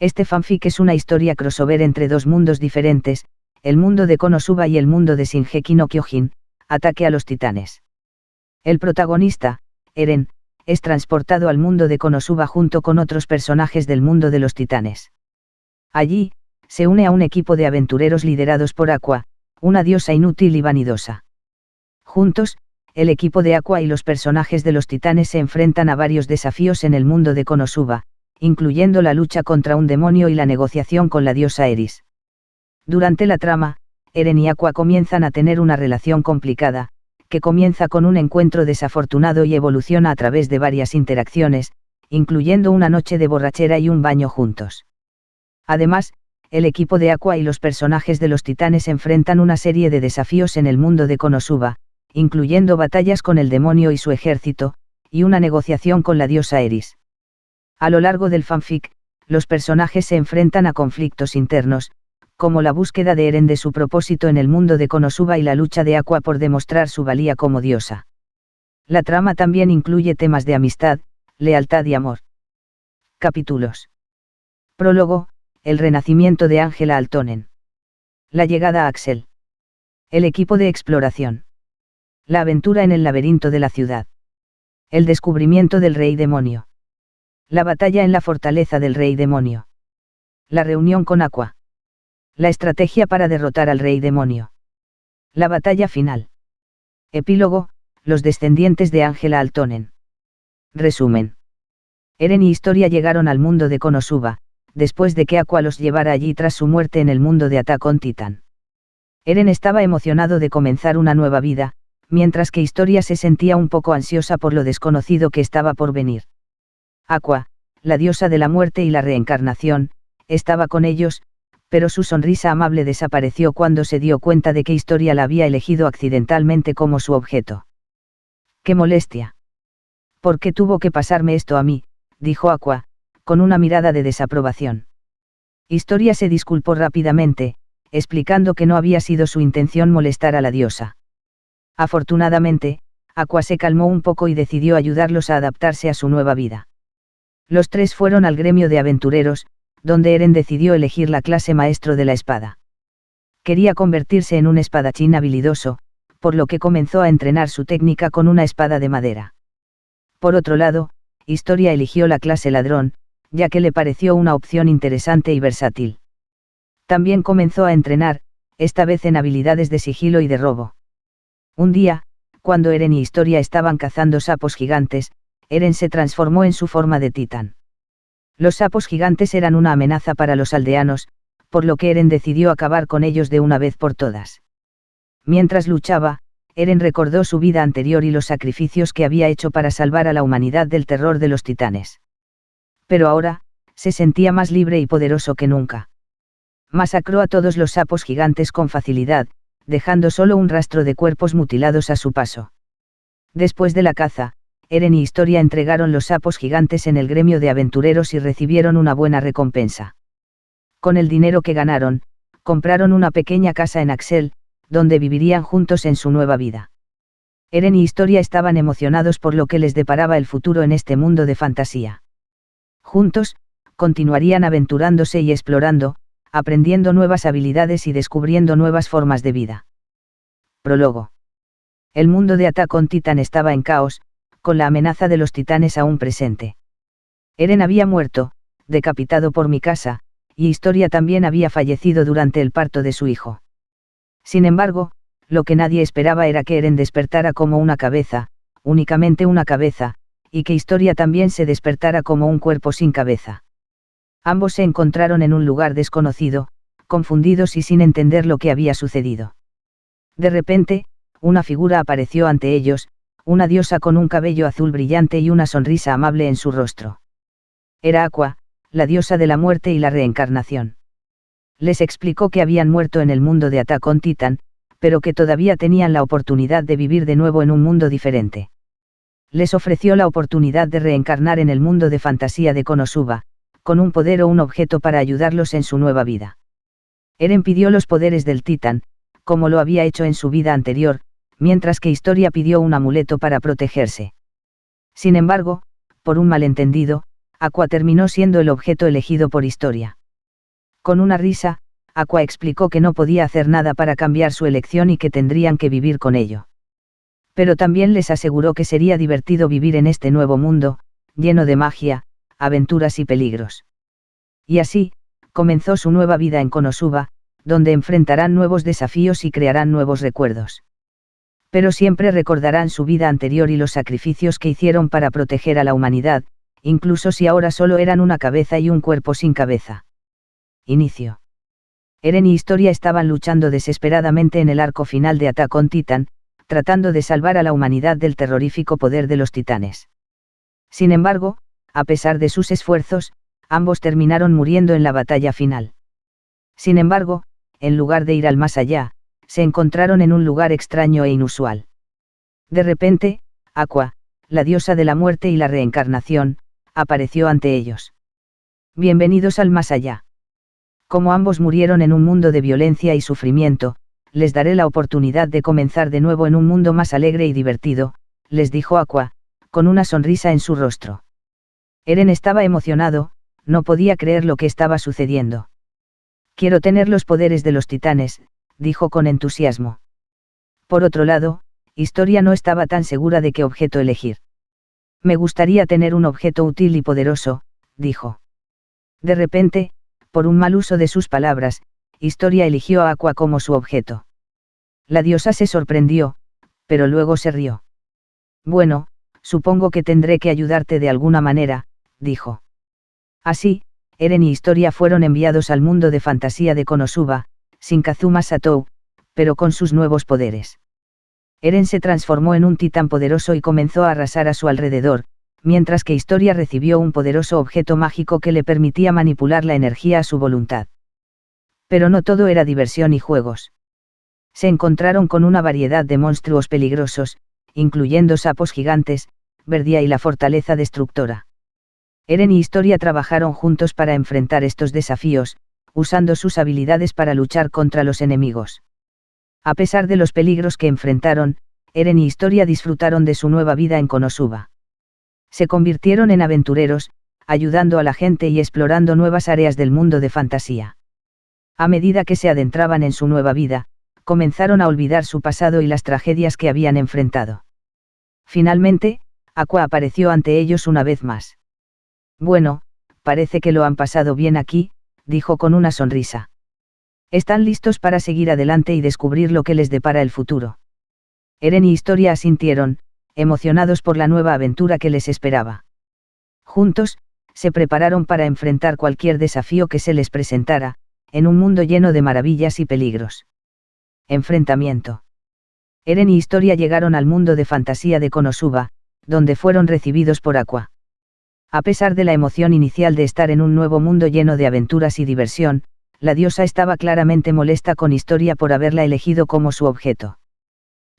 Este fanfic es una historia crossover entre dos mundos diferentes, el mundo de Konosuba y el mundo de Shingeki no Kyojin, Ataque a los Titanes. El protagonista, Eren, es transportado al mundo de Konosuba junto con otros personajes del mundo de los titanes. Allí, se une a un equipo de aventureros liderados por Aqua, una diosa inútil y vanidosa. Juntos, el equipo de Aqua y los personajes de los titanes se enfrentan a varios desafíos en el mundo de Konosuba, incluyendo la lucha contra un demonio y la negociación con la diosa Eris. Durante la trama, Eren y Aqua comienzan a tener una relación complicada, que comienza con un encuentro desafortunado y evoluciona a través de varias interacciones, incluyendo una noche de borrachera y un baño juntos. Además, el equipo de Aqua y los personajes de los titanes enfrentan una serie de desafíos en el mundo de Konosuba, incluyendo batallas con el demonio y su ejército, y una negociación con la diosa Eris. A lo largo del fanfic, los personajes se enfrentan a conflictos internos, como la búsqueda de Eren de su propósito en el mundo de Konosuba y la lucha de Aqua por demostrar su valía como diosa. La trama también incluye temas de amistad, lealtad y amor. Capítulos. Prólogo, el renacimiento de Ángela Altonen. La llegada a Axel. El equipo de exploración. La aventura en el laberinto de la ciudad. El descubrimiento del rey demonio. La batalla en la fortaleza del rey demonio. La reunión con Aqua. La estrategia para derrotar al rey demonio. La batalla final. Epílogo, los descendientes de Ángela Altonen. Resumen. Eren y Historia llegaron al mundo de Konosuba, después de que Aqua los llevara allí tras su muerte en el mundo de Attack on Titan. Eren estaba emocionado de comenzar una nueva vida, mientras que Historia se sentía un poco ansiosa por lo desconocido que estaba por venir. Aqua, la diosa de la muerte y la reencarnación, estaba con ellos, pero su sonrisa amable desapareció cuando se dio cuenta de que Historia la había elegido accidentalmente como su objeto. ¡Qué molestia! ¿Por qué tuvo que pasarme esto a mí? dijo Aqua, con una mirada de desaprobación. Historia se disculpó rápidamente, explicando que no había sido su intención molestar a la diosa. Afortunadamente, Aqua se calmó un poco y decidió ayudarlos a adaptarse a su nueva vida. Los tres fueron al gremio de aventureros, donde Eren decidió elegir la clase maestro de la espada. Quería convertirse en un espadachín habilidoso, por lo que comenzó a entrenar su técnica con una espada de madera. Por otro lado, Historia eligió la clase ladrón, ya que le pareció una opción interesante y versátil. También comenzó a entrenar, esta vez en habilidades de sigilo y de robo. Un día, cuando Eren y Historia estaban cazando sapos gigantes, Eren se transformó en su forma de titán. Los sapos gigantes eran una amenaza para los aldeanos, por lo que Eren decidió acabar con ellos de una vez por todas. Mientras luchaba, Eren recordó su vida anterior y los sacrificios que había hecho para salvar a la humanidad del terror de los titanes. Pero ahora, se sentía más libre y poderoso que nunca. Masacró a todos los sapos gigantes con facilidad, dejando solo un rastro de cuerpos mutilados a su paso. Después de la caza, Eren y Historia entregaron los sapos gigantes en el gremio de aventureros y recibieron una buena recompensa. Con el dinero que ganaron, compraron una pequeña casa en Axel, donde vivirían juntos en su nueva vida. Eren y Historia estaban emocionados por lo que les deparaba el futuro en este mundo de fantasía. Juntos, continuarían aventurándose y explorando, aprendiendo nuevas habilidades y descubriendo nuevas formas de vida. Prólogo. El mundo de Attack on Titan estaba en caos, con la amenaza de los titanes aún presente. Eren había muerto, decapitado por mi casa, y Historia también había fallecido durante el parto de su hijo. Sin embargo, lo que nadie esperaba era que Eren despertara como una cabeza, únicamente una cabeza, y que Historia también se despertara como un cuerpo sin cabeza. Ambos se encontraron en un lugar desconocido, confundidos y sin entender lo que había sucedido. De repente, una figura apareció ante ellos, una diosa con un cabello azul brillante y una sonrisa amable en su rostro. Era Aqua, la diosa de la muerte y la reencarnación. Les explicó que habían muerto en el mundo de Attack on Titan, pero que todavía tenían la oportunidad de vivir de nuevo en un mundo diferente. Les ofreció la oportunidad de reencarnar en el mundo de fantasía de Konosuba, con un poder o un objeto para ayudarlos en su nueva vida. Eren pidió los poderes del Titan, como lo había hecho en su vida anterior, mientras que Historia pidió un amuleto para protegerse. Sin embargo, por un malentendido, Aqua terminó siendo el objeto elegido por historia. Con una risa, Aqua explicó que no podía hacer nada para cambiar su elección y que tendrían que vivir con ello. Pero también les aseguró que sería divertido vivir en este nuevo mundo, lleno de magia, aventuras y peligros. Y así, comenzó su nueva vida en Konosuba, donde enfrentarán nuevos desafíos y crearán nuevos recuerdos. Pero siempre recordarán su vida anterior y los sacrificios que hicieron para proteger a la humanidad, incluso si ahora solo eran una cabeza y un cuerpo sin cabeza. Inicio. Eren y Historia estaban luchando desesperadamente en el arco final de Attack on Titan, tratando de salvar a la humanidad del terrorífico poder de los titanes. Sin embargo, a pesar de sus esfuerzos, ambos terminaron muriendo en la batalla final. Sin embargo, en lugar de ir al más allá, se encontraron en un lugar extraño e inusual. De repente, Aqua, la diosa de la muerte y la reencarnación, apareció ante ellos. Bienvenidos al más allá. Como ambos murieron en un mundo de violencia y sufrimiento, les daré la oportunidad de comenzar de nuevo en un mundo más alegre y divertido, les dijo Aqua, con una sonrisa en su rostro. Eren estaba emocionado, no podía creer lo que estaba sucediendo. Quiero tener los poderes de los titanes, dijo con entusiasmo. Por otro lado, Historia no estaba tan segura de qué objeto elegir. Me gustaría tener un objeto útil y poderoso, dijo. De repente, por un mal uso de sus palabras, Historia eligió a Aqua como su objeto. La diosa se sorprendió, pero luego se rió. Bueno, supongo que tendré que ayudarte de alguna manera, dijo. Así, Eren y Historia fueron enviados al mundo de fantasía de Konosuba, sin Kazuma Satou, pero con sus nuevos poderes. Eren se transformó en un titán poderoso y comenzó a arrasar a su alrededor, mientras que Historia recibió un poderoso objeto mágico que le permitía manipular la energía a su voluntad. Pero no todo era diversión y juegos. Se encontraron con una variedad de monstruos peligrosos, incluyendo sapos gigantes, Verdia y la fortaleza destructora. Eren y Historia trabajaron juntos para enfrentar estos desafíos, usando sus habilidades para luchar contra los enemigos. A pesar de los peligros que enfrentaron, Eren y Historia disfrutaron de su nueva vida en Konosuba. Se convirtieron en aventureros, ayudando a la gente y explorando nuevas áreas del mundo de fantasía. A medida que se adentraban en su nueva vida, comenzaron a olvidar su pasado y las tragedias que habían enfrentado. Finalmente, Aqua apareció ante ellos una vez más. Bueno, parece que lo han pasado bien aquí, dijo con una sonrisa. Están listos para seguir adelante y descubrir lo que les depara el futuro. Eren y Historia asintieron, emocionados por la nueva aventura que les esperaba. Juntos, se prepararon para enfrentar cualquier desafío que se les presentara, en un mundo lleno de maravillas y peligros. Enfrentamiento. Eren y Historia llegaron al mundo de fantasía de Konosuba, donde fueron recibidos por Aqua. A pesar de la emoción inicial de estar en un nuevo mundo lleno de aventuras y diversión, la diosa estaba claramente molesta con Historia por haberla elegido como su objeto.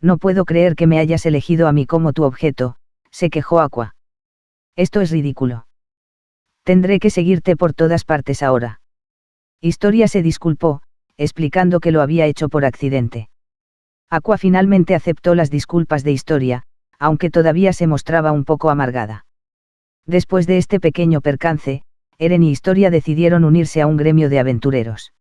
No puedo creer que me hayas elegido a mí como tu objeto, se quejó Aqua. Esto es ridículo. Tendré que seguirte por todas partes ahora. Historia se disculpó, explicando que lo había hecho por accidente. Aqua finalmente aceptó las disculpas de Historia, aunque todavía se mostraba un poco amargada. Después de este pequeño percance, Eren y Historia decidieron unirse a un gremio de aventureros.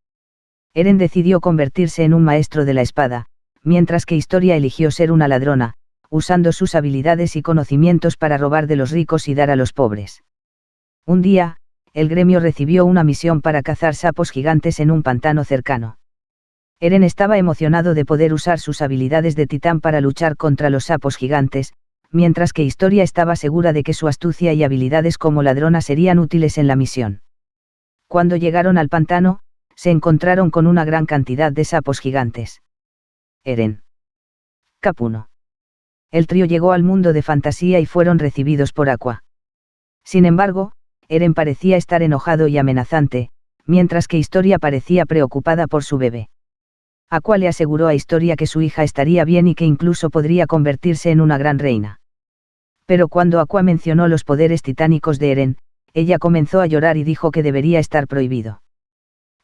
Eren decidió convertirse en un maestro de la espada, mientras que Historia eligió ser una ladrona, usando sus habilidades y conocimientos para robar de los ricos y dar a los pobres. Un día, el gremio recibió una misión para cazar sapos gigantes en un pantano cercano. Eren estaba emocionado de poder usar sus habilidades de titán para luchar contra los sapos gigantes, mientras que Historia estaba segura de que su astucia y habilidades como ladrona serían útiles en la misión. Cuando llegaron al pantano, se encontraron con una gran cantidad de sapos gigantes. Eren. Capuno. El trío llegó al mundo de fantasía y fueron recibidos por Aqua. Sin embargo, Eren parecía estar enojado y amenazante, mientras que Historia parecía preocupada por su bebé. Aqua le aseguró a Historia que su hija estaría bien y que incluso podría convertirse en una gran reina. Pero cuando Aqua mencionó los poderes titánicos de Eren, ella comenzó a llorar y dijo que debería estar prohibido.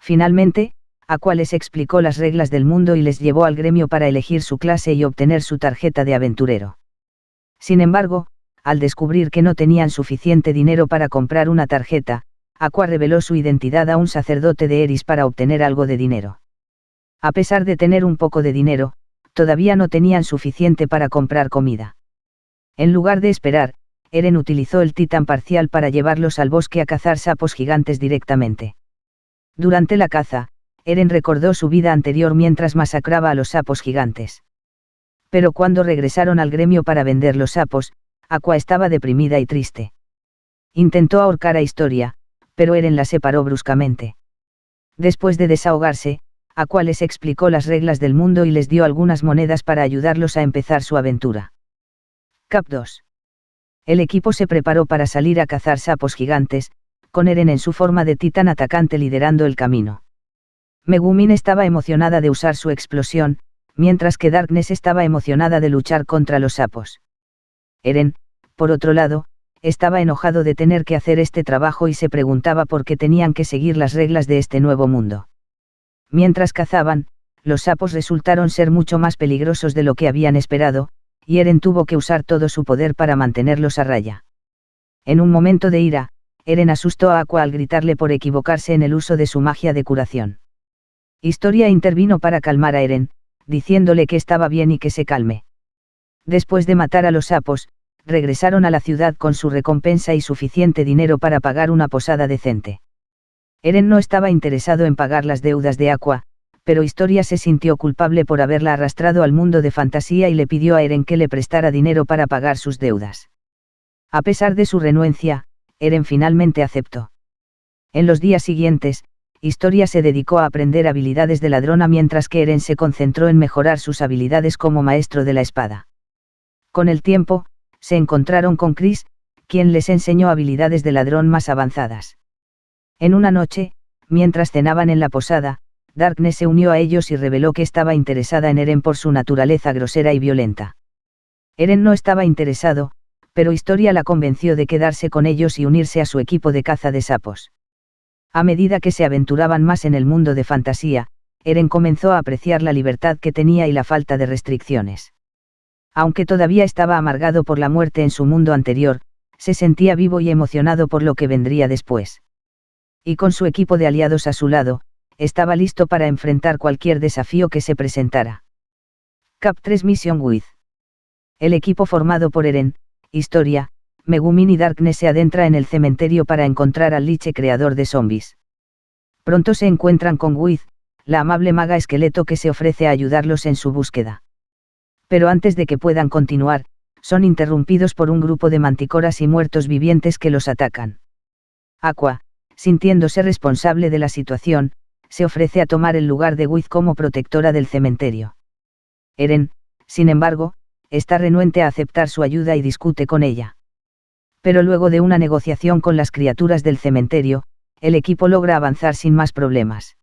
Finalmente, Aqua les explicó las reglas del mundo y les llevó al gremio para elegir su clase y obtener su tarjeta de aventurero. Sin embargo, al descubrir que no tenían suficiente dinero para comprar una tarjeta, Aqua reveló su identidad a un sacerdote de Eris para obtener algo de dinero. A pesar de tener un poco de dinero, todavía no tenían suficiente para comprar comida. En lugar de esperar, Eren utilizó el titán parcial para llevarlos al bosque a cazar sapos gigantes directamente. Durante la caza, Eren recordó su vida anterior mientras masacraba a los sapos gigantes. Pero cuando regresaron al gremio para vender los sapos, Aqua estaba deprimida y triste. Intentó ahorcar a Historia, pero Eren la separó bruscamente. Después de desahogarse, Aqua les explicó las reglas del mundo y les dio algunas monedas para ayudarlos a empezar su aventura. Cap 2. El equipo se preparó para salir a cazar sapos gigantes, con Eren en su forma de titán atacante liderando el camino. Megumin estaba emocionada de usar su explosión, mientras que Darkness estaba emocionada de luchar contra los sapos. Eren, por otro lado, estaba enojado de tener que hacer este trabajo y se preguntaba por qué tenían que seguir las reglas de este nuevo mundo. Mientras cazaban, los sapos resultaron ser mucho más peligrosos de lo que habían esperado, y Eren tuvo que usar todo su poder para mantenerlos a raya. En un momento de ira, Eren asustó a Aqua al gritarle por equivocarse en el uso de su magia de curación. Historia intervino para calmar a Eren, diciéndole que estaba bien y que se calme. Después de matar a los sapos, regresaron a la ciudad con su recompensa y suficiente dinero para pagar una posada decente. Eren no estaba interesado en pagar las deudas de Aqua, pero Historia se sintió culpable por haberla arrastrado al mundo de fantasía y le pidió a Eren que le prestara dinero para pagar sus deudas. A pesar de su renuencia, Eren finalmente aceptó. En los días siguientes, Historia se dedicó a aprender habilidades de ladrona mientras que Eren se concentró en mejorar sus habilidades como maestro de la espada. Con el tiempo, se encontraron con Chris, quien les enseñó habilidades de ladrón más avanzadas. En una noche, mientras cenaban en la posada, Darkness se unió a ellos y reveló que estaba interesada en Eren por su naturaleza grosera y violenta. Eren no estaba interesado, pero Historia la convenció de quedarse con ellos y unirse a su equipo de caza de sapos. A medida que se aventuraban más en el mundo de fantasía, Eren comenzó a apreciar la libertad que tenía y la falta de restricciones. Aunque todavía estaba amargado por la muerte en su mundo anterior, se sentía vivo y emocionado por lo que vendría después. Y con su equipo de aliados a su lado, estaba listo para enfrentar cualquier desafío que se presentara. Cap 3 Mission With. El equipo formado por Eren, Historia, Megumin y Darkness se adentra en el cementerio para encontrar al liche creador de zombies. Pronto se encuentran con Wiz, la amable maga esqueleto que se ofrece a ayudarlos en su búsqueda. Pero antes de que puedan continuar, son interrumpidos por un grupo de manticoras y muertos vivientes que los atacan. Aqua, sintiéndose responsable de la situación, se ofrece a tomar el lugar de Wiz como protectora del cementerio. Eren, sin embargo, está renuente a aceptar su ayuda y discute con ella pero luego de una negociación con las criaturas del cementerio, el equipo logra avanzar sin más problemas.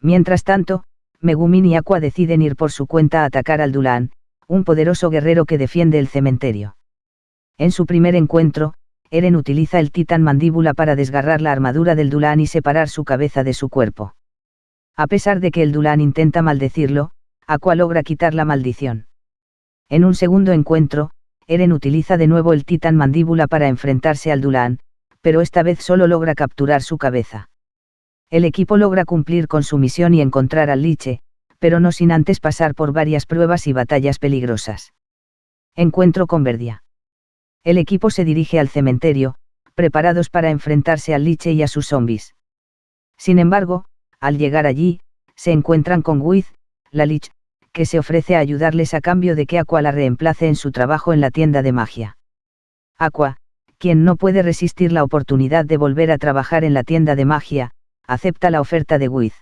Mientras tanto, Megumin y Aqua deciden ir por su cuenta a atacar al Dulan, un poderoso guerrero que defiende el cementerio. En su primer encuentro, Eren utiliza el titán mandíbula para desgarrar la armadura del Dulan y separar su cabeza de su cuerpo. A pesar de que el Dulan intenta maldecirlo, Aqua logra quitar la maldición. En un segundo encuentro, Eren utiliza de nuevo el titán mandíbula para enfrentarse al Dulan, pero esta vez solo logra capturar su cabeza. El equipo logra cumplir con su misión y encontrar al Liche, pero no sin antes pasar por varias pruebas y batallas peligrosas. Encuentro con Verdia. El equipo se dirige al cementerio, preparados para enfrentarse al Liche y a sus zombies. Sin embargo, al llegar allí, se encuentran con Wiz, la Lich, que se ofrece a ayudarles a cambio de que Aqua la reemplace en su trabajo en la tienda de magia. Aqua, quien no puede resistir la oportunidad de volver a trabajar en la tienda de magia, acepta la oferta de Wiz.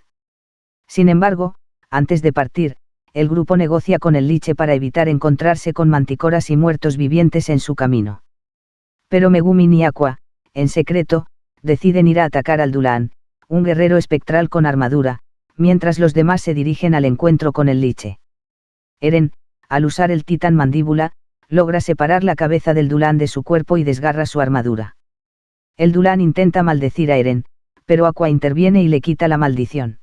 Sin embargo, antes de partir, el grupo negocia con el liche para evitar encontrarse con manticoras y muertos vivientes en su camino. Pero Megumin y Aqua, en secreto, deciden ir a atacar al Dulan, un guerrero espectral con armadura, mientras los demás se dirigen al encuentro con el liche. Eren, al usar el titán mandíbula, logra separar la cabeza del Dulan de su cuerpo y desgarra su armadura. El Dulan intenta maldecir a Eren, pero Aqua interviene y le quita la maldición.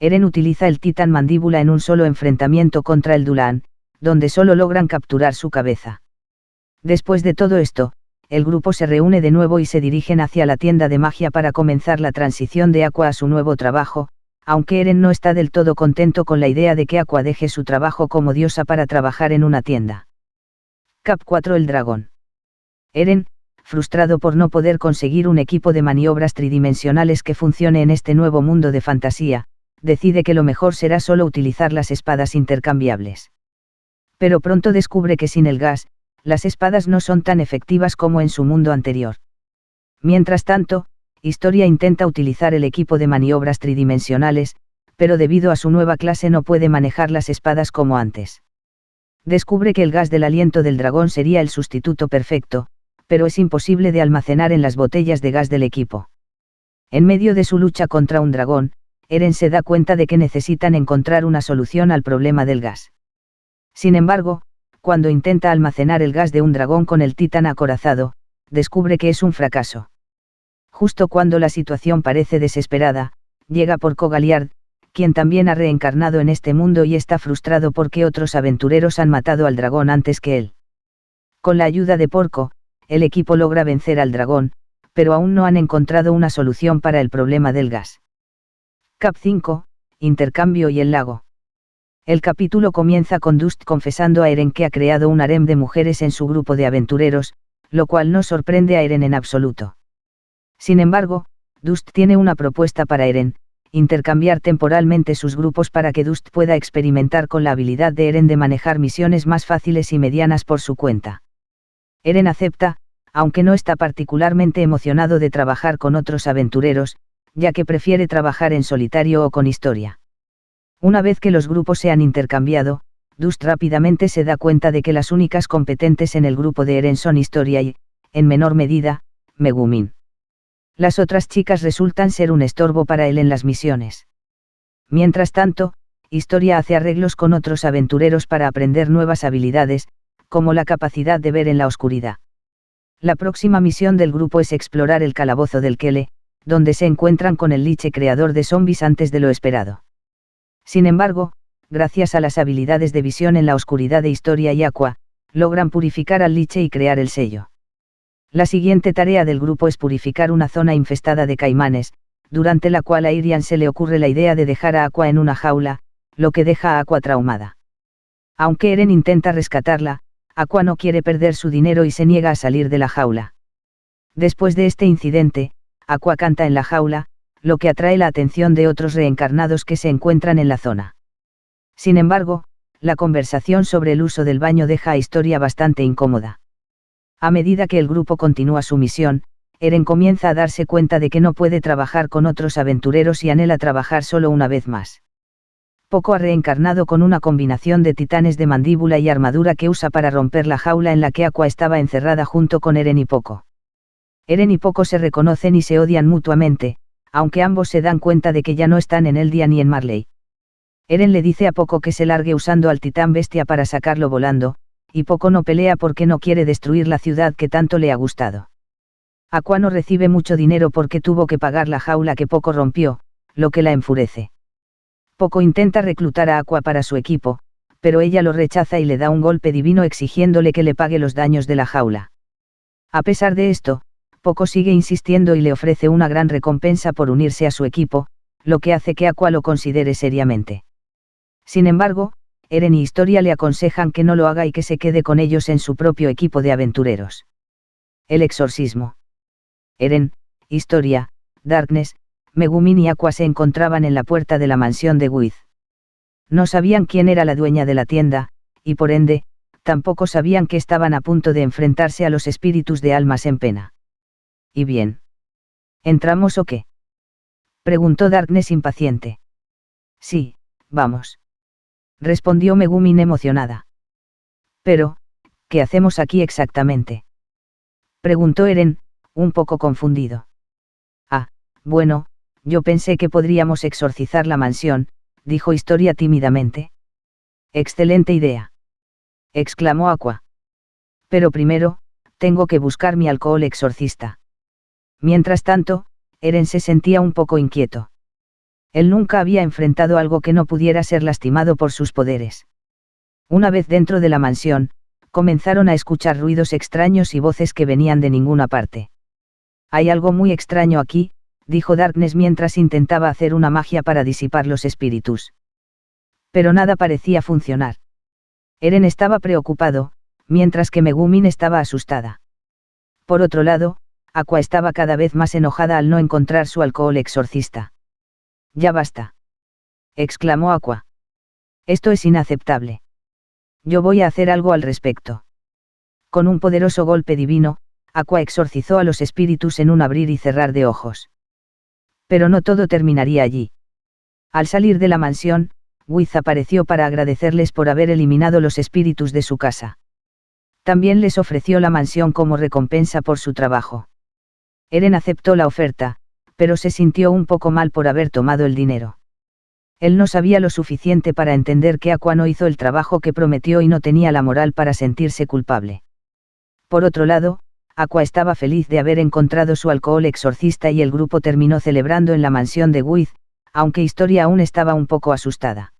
Eren utiliza el titán mandíbula en un solo enfrentamiento contra el Dulan, donde solo logran capturar su cabeza. Después de todo esto, el grupo se reúne de nuevo y se dirigen hacia la tienda de magia para comenzar la transición de Aqua a su nuevo trabajo, aunque Eren no está del todo contento con la idea de que Aqua deje su trabajo como diosa para trabajar en una tienda. Cap 4 El dragón. Eren, frustrado por no poder conseguir un equipo de maniobras tridimensionales que funcione en este nuevo mundo de fantasía, decide que lo mejor será solo utilizar las espadas intercambiables. Pero pronto descubre que sin el gas, las espadas no son tan efectivas como en su mundo anterior. Mientras tanto, Historia intenta utilizar el equipo de maniobras tridimensionales, pero debido a su nueva clase no puede manejar las espadas como antes. Descubre que el gas del aliento del dragón sería el sustituto perfecto, pero es imposible de almacenar en las botellas de gas del equipo. En medio de su lucha contra un dragón, Eren se da cuenta de que necesitan encontrar una solución al problema del gas. Sin embargo, cuando intenta almacenar el gas de un dragón con el titán acorazado, descubre que es un fracaso. Justo cuando la situación parece desesperada, llega Porco Galiard, quien también ha reencarnado en este mundo y está frustrado porque otros aventureros han matado al dragón antes que él. Con la ayuda de Porco, el equipo logra vencer al dragón, pero aún no han encontrado una solución para el problema del gas. Cap 5, Intercambio y el lago. El capítulo comienza con Dust confesando a Eren que ha creado un harem de mujeres en su grupo de aventureros, lo cual no sorprende a Eren en absoluto. Sin embargo, Dust tiene una propuesta para Eren, intercambiar temporalmente sus grupos para que Dust pueda experimentar con la habilidad de Eren de manejar misiones más fáciles y medianas por su cuenta. Eren acepta, aunque no está particularmente emocionado de trabajar con otros aventureros, ya que prefiere trabajar en solitario o con historia. Una vez que los grupos se han intercambiado, Dust rápidamente se da cuenta de que las únicas competentes en el grupo de Eren son Historia y, en menor medida, Megumin. Las otras chicas resultan ser un estorbo para él en las misiones. Mientras tanto, Historia hace arreglos con otros aventureros para aprender nuevas habilidades, como la capacidad de ver en la oscuridad. La próxima misión del grupo es explorar el calabozo del Kele, donde se encuentran con el liche creador de zombies antes de lo esperado. Sin embargo, gracias a las habilidades de visión en la oscuridad de historia y aqua, logran purificar al liche y crear el sello. La siguiente tarea del grupo es purificar una zona infestada de caimanes, durante la cual a Irian se le ocurre la idea de dejar a Aqua en una jaula, lo que deja a Aqua traumada. Aunque Eren intenta rescatarla, Aqua no quiere perder su dinero y se niega a salir de la jaula. Después de este incidente, Aqua canta en la jaula, lo que atrae la atención de otros reencarnados que se encuentran en la zona. Sin embargo, la conversación sobre el uso del baño deja a Historia bastante incómoda. A medida que el grupo continúa su misión, Eren comienza a darse cuenta de que no puede trabajar con otros aventureros y anhela trabajar solo una vez más. Poco ha reencarnado con una combinación de titanes de mandíbula y armadura que usa para romper la jaula en la que Aqua estaba encerrada junto con Eren y Poco. Eren y Poco se reconocen y se odian mutuamente, aunque ambos se dan cuenta de que ya no están en Eldia ni en Marley. Eren le dice a Poco que se largue usando al titán bestia para sacarlo volando, y Poco no pelea porque no quiere destruir la ciudad que tanto le ha gustado. Aqua no recibe mucho dinero porque tuvo que pagar la jaula que Poco rompió, lo que la enfurece. Poco intenta reclutar a Aqua para su equipo, pero ella lo rechaza y le da un golpe divino exigiéndole que le pague los daños de la jaula. A pesar de esto, poco sigue insistiendo y le ofrece una gran recompensa por unirse a su equipo, lo que hace que Aqua lo considere seriamente. Sin embargo, Eren y Historia le aconsejan que no lo haga y que se quede con ellos en su propio equipo de aventureros. El exorcismo. Eren, Historia, Darkness, Megumin y Aqua se encontraban en la puerta de la mansión de Wiz. No sabían quién era la dueña de la tienda, y por ende, tampoco sabían que estaban a punto de enfrentarse a los espíritus de almas en pena. ¿Y bien? ¿Entramos o qué? Preguntó Darkness impaciente. Sí, vamos. Respondió Megumin emocionada. Pero, ¿qué hacemos aquí exactamente? Preguntó Eren, un poco confundido. Ah, bueno, yo pensé que podríamos exorcizar la mansión, dijo Historia tímidamente. Excelente idea. exclamó Aqua. Pero primero, tengo que buscar mi alcohol exorcista. Mientras tanto, Eren se sentía un poco inquieto. Él nunca había enfrentado algo que no pudiera ser lastimado por sus poderes. Una vez dentro de la mansión, comenzaron a escuchar ruidos extraños y voces que venían de ninguna parte. Hay algo muy extraño aquí, dijo Darkness mientras intentaba hacer una magia para disipar los espíritus. Pero nada parecía funcionar. Eren estaba preocupado, mientras que Megumin estaba asustada. Por otro lado, Aqua estaba cada vez más enojada al no encontrar su alcohol exorcista. Ya basta. exclamó Aqua. Esto es inaceptable. Yo voy a hacer algo al respecto. Con un poderoso golpe divino, Aqua exorcizó a los espíritus en un abrir y cerrar de ojos. Pero no todo terminaría allí. Al salir de la mansión, Wiz apareció para agradecerles por haber eliminado los espíritus de su casa. También les ofreció la mansión como recompensa por su trabajo. Eren aceptó la oferta, pero se sintió un poco mal por haber tomado el dinero. Él no sabía lo suficiente para entender que Aqua no hizo el trabajo que prometió y no tenía la moral para sentirse culpable. Por otro lado, Aqua estaba feliz de haber encontrado su alcohol exorcista y el grupo terminó celebrando en la mansión de Wiz, aunque Historia aún estaba un poco asustada.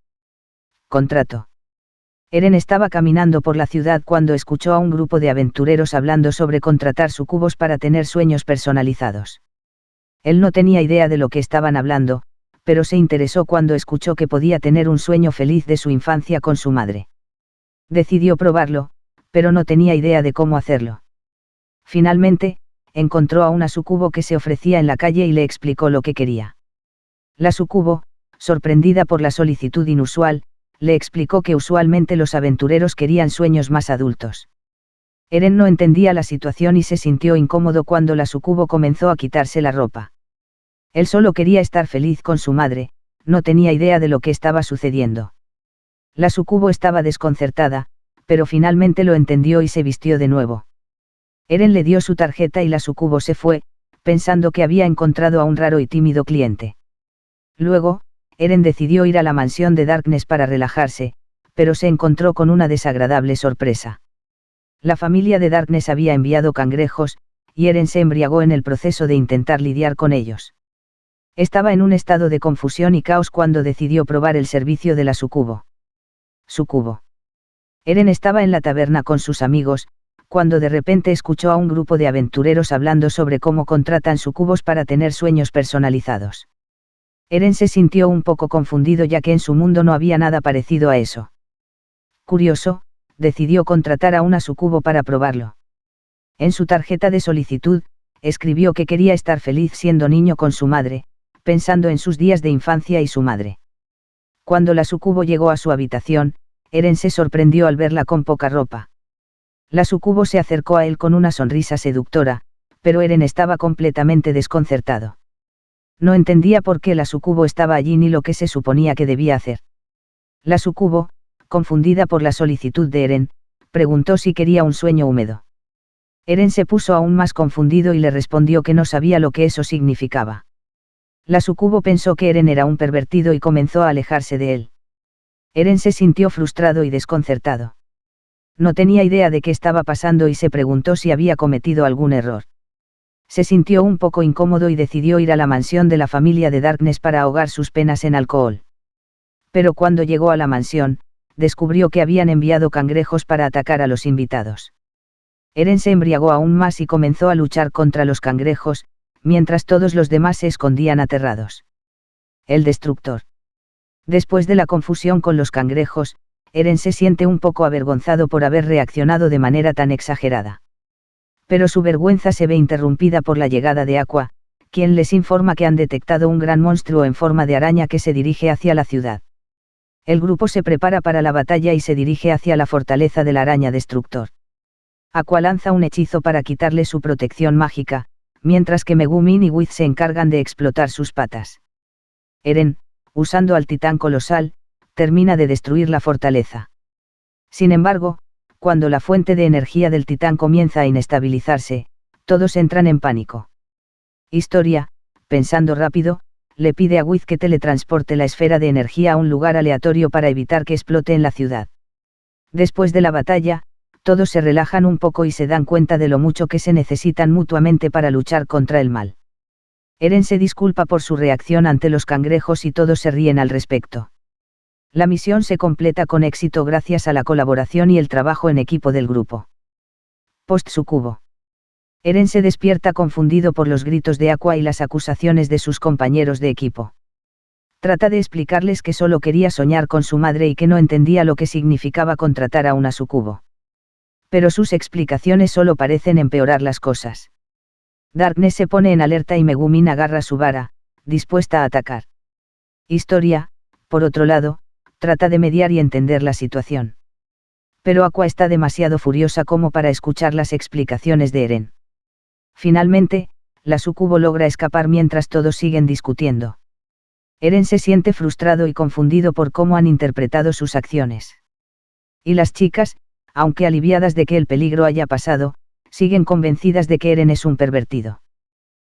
Contrato. Eren estaba caminando por la ciudad cuando escuchó a un grupo de aventureros hablando sobre contratar sucubos para tener sueños personalizados. Él no tenía idea de lo que estaban hablando, pero se interesó cuando escuchó que podía tener un sueño feliz de su infancia con su madre. Decidió probarlo, pero no tenía idea de cómo hacerlo. Finalmente, encontró a una sucubo que se ofrecía en la calle y le explicó lo que quería. La sucubo, sorprendida por la solicitud inusual, le explicó que usualmente los aventureros querían sueños más adultos. Eren no entendía la situación y se sintió incómodo cuando la sucubo comenzó a quitarse la ropa. Él solo quería estar feliz con su madre, no tenía idea de lo que estaba sucediendo. La sucubo estaba desconcertada, pero finalmente lo entendió y se vistió de nuevo. Eren le dio su tarjeta y la sucubo se fue, pensando que había encontrado a un raro y tímido cliente. Luego, Eren decidió ir a la mansión de Darkness para relajarse, pero se encontró con una desagradable sorpresa. La familia de Darkness había enviado cangrejos, y Eren se embriagó en el proceso de intentar lidiar con ellos. Estaba en un estado de confusión y caos cuando decidió probar el servicio de la sucubo. Sucubo. Eren estaba en la taberna con sus amigos, cuando de repente escuchó a un grupo de aventureros hablando sobre cómo contratan sucubos para tener sueños personalizados. Eren se sintió un poco confundido ya que en su mundo no había nada parecido a eso. Curioso, decidió contratar a una sucubo para probarlo. En su tarjeta de solicitud, escribió que quería estar feliz siendo niño con su madre, pensando en sus días de infancia y su madre. Cuando la sucubo llegó a su habitación, Eren se sorprendió al verla con poca ropa. La sucubo se acercó a él con una sonrisa seductora, pero Eren estaba completamente desconcertado. No entendía por qué la sucubo estaba allí ni lo que se suponía que debía hacer. La sucubo, confundida por la solicitud de Eren, preguntó si quería un sueño húmedo. Eren se puso aún más confundido y le respondió que no sabía lo que eso significaba. La sucubo pensó que Eren era un pervertido y comenzó a alejarse de él. Eren se sintió frustrado y desconcertado. No tenía idea de qué estaba pasando y se preguntó si había cometido algún error. Se sintió un poco incómodo y decidió ir a la mansión de la familia de Darkness para ahogar sus penas en alcohol. Pero cuando llegó a la mansión, descubrió que habían enviado cangrejos para atacar a los invitados. Eren se embriagó aún más y comenzó a luchar contra los cangrejos, mientras todos los demás se escondían aterrados. El destructor. Después de la confusión con los cangrejos, Eren se siente un poco avergonzado por haber reaccionado de manera tan exagerada. Pero su vergüenza se ve interrumpida por la llegada de Aqua, quien les informa que han detectado un gran monstruo en forma de araña que se dirige hacia la ciudad. El grupo se prepara para la batalla y se dirige hacia la fortaleza de la araña destructor. Aqua lanza un hechizo para quitarle su protección mágica, mientras que Megumin y Wiz se encargan de explotar sus patas. Eren, usando al titán colosal, termina de destruir la fortaleza. Sin embargo, cuando la fuente de energía del titán comienza a inestabilizarse, todos entran en pánico. Historia, pensando rápido, le pide a Wiz que teletransporte la esfera de energía a un lugar aleatorio para evitar que explote en la ciudad. Después de la batalla, todos se relajan un poco y se dan cuenta de lo mucho que se necesitan mutuamente para luchar contra el mal. Eren se disculpa por su reacción ante los cangrejos y todos se ríen al respecto. La misión se completa con éxito gracias a la colaboración y el trabajo en equipo del grupo. Post sucubo. Eren se despierta confundido por los gritos de Aqua y las acusaciones de sus compañeros de equipo. Trata de explicarles que solo quería soñar con su madre y que no entendía lo que significaba contratar a una sucubo. Pero sus explicaciones solo parecen empeorar las cosas. Darkness se pone en alerta y Megumin agarra su vara, dispuesta a atacar. Historia, por otro lado, trata de mediar y entender la situación. Pero Aqua está demasiado furiosa como para escuchar las explicaciones de Eren. Finalmente, la sucubo logra escapar mientras todos siguen discutiendo. Eren se siente frustrado y confundido por cómo han interpretado sus acciones. Y las chicas, aunque aliviadas de que el peligro haya pasado, siguen convencidas de que Eren es un pervertido.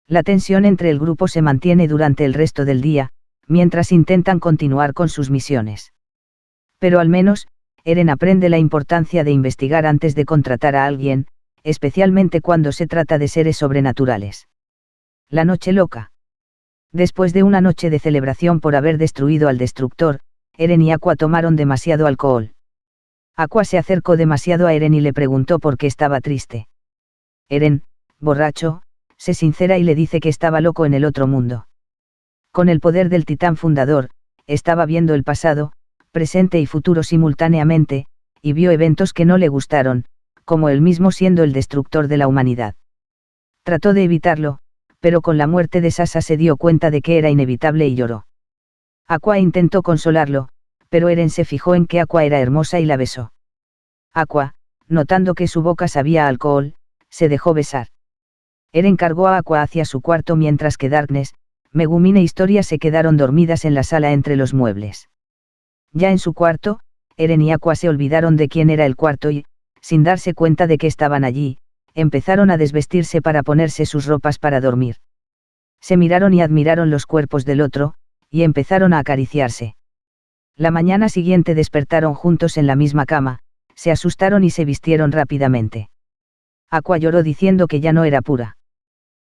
La tensión entre el grupo se mantiene durante el resto del día, mientras intentan continuar con sus misiones. Pero al menos, Eren aprende la importancia de investigar antes de contratar a alguien, especialmente cuando se trata de seres sobrenaturales. La noche loca. Después de una noche de celebración por haber destruido al destructor, Eren y Aqua tomaron demasiado alcohol. Aqua se acercó demasiado a Eren y le preguntó por qué estaba triste. Eren, borracho, se sincera y le dice que estaba loco en el otro mundo. Con el poder del titán fundador, estaba viendo el pasado, presente y futuro simultáneamente, y vio eventos que no le gustaron, como él mismo siendo el destructor de la humanidad. Trató de evitarlo, pero con la muerte de Sasa se dio cuenta de que era inevitable y lloró. Aqua intentó consolarlo, pero Eren se fijó en que Aqua era hermosa y la besó. Aqua, notando que su boca sabía alcohol, se dejó besar. Eren cargó a Aqua hacia su cuarto mientras que Darkness, Megumin e Historia se quedaron dormidas en la sala entre los muebles. Ya en su cuarto, Eren y Aqua se olvidaron de quién era el cuarto y, sin darse cuenta de que estaban allí, empezaron a desvestirse para ponerse sus ropas para dormir. Se miraron y admiraron los cuerpos del otro, y empezaron a acariciarse. La mañana siguiente despertaron juntos en la misma cama, se asustaron y se vistieron rápidamente. Aqua lloró diciendo que ya no era pura.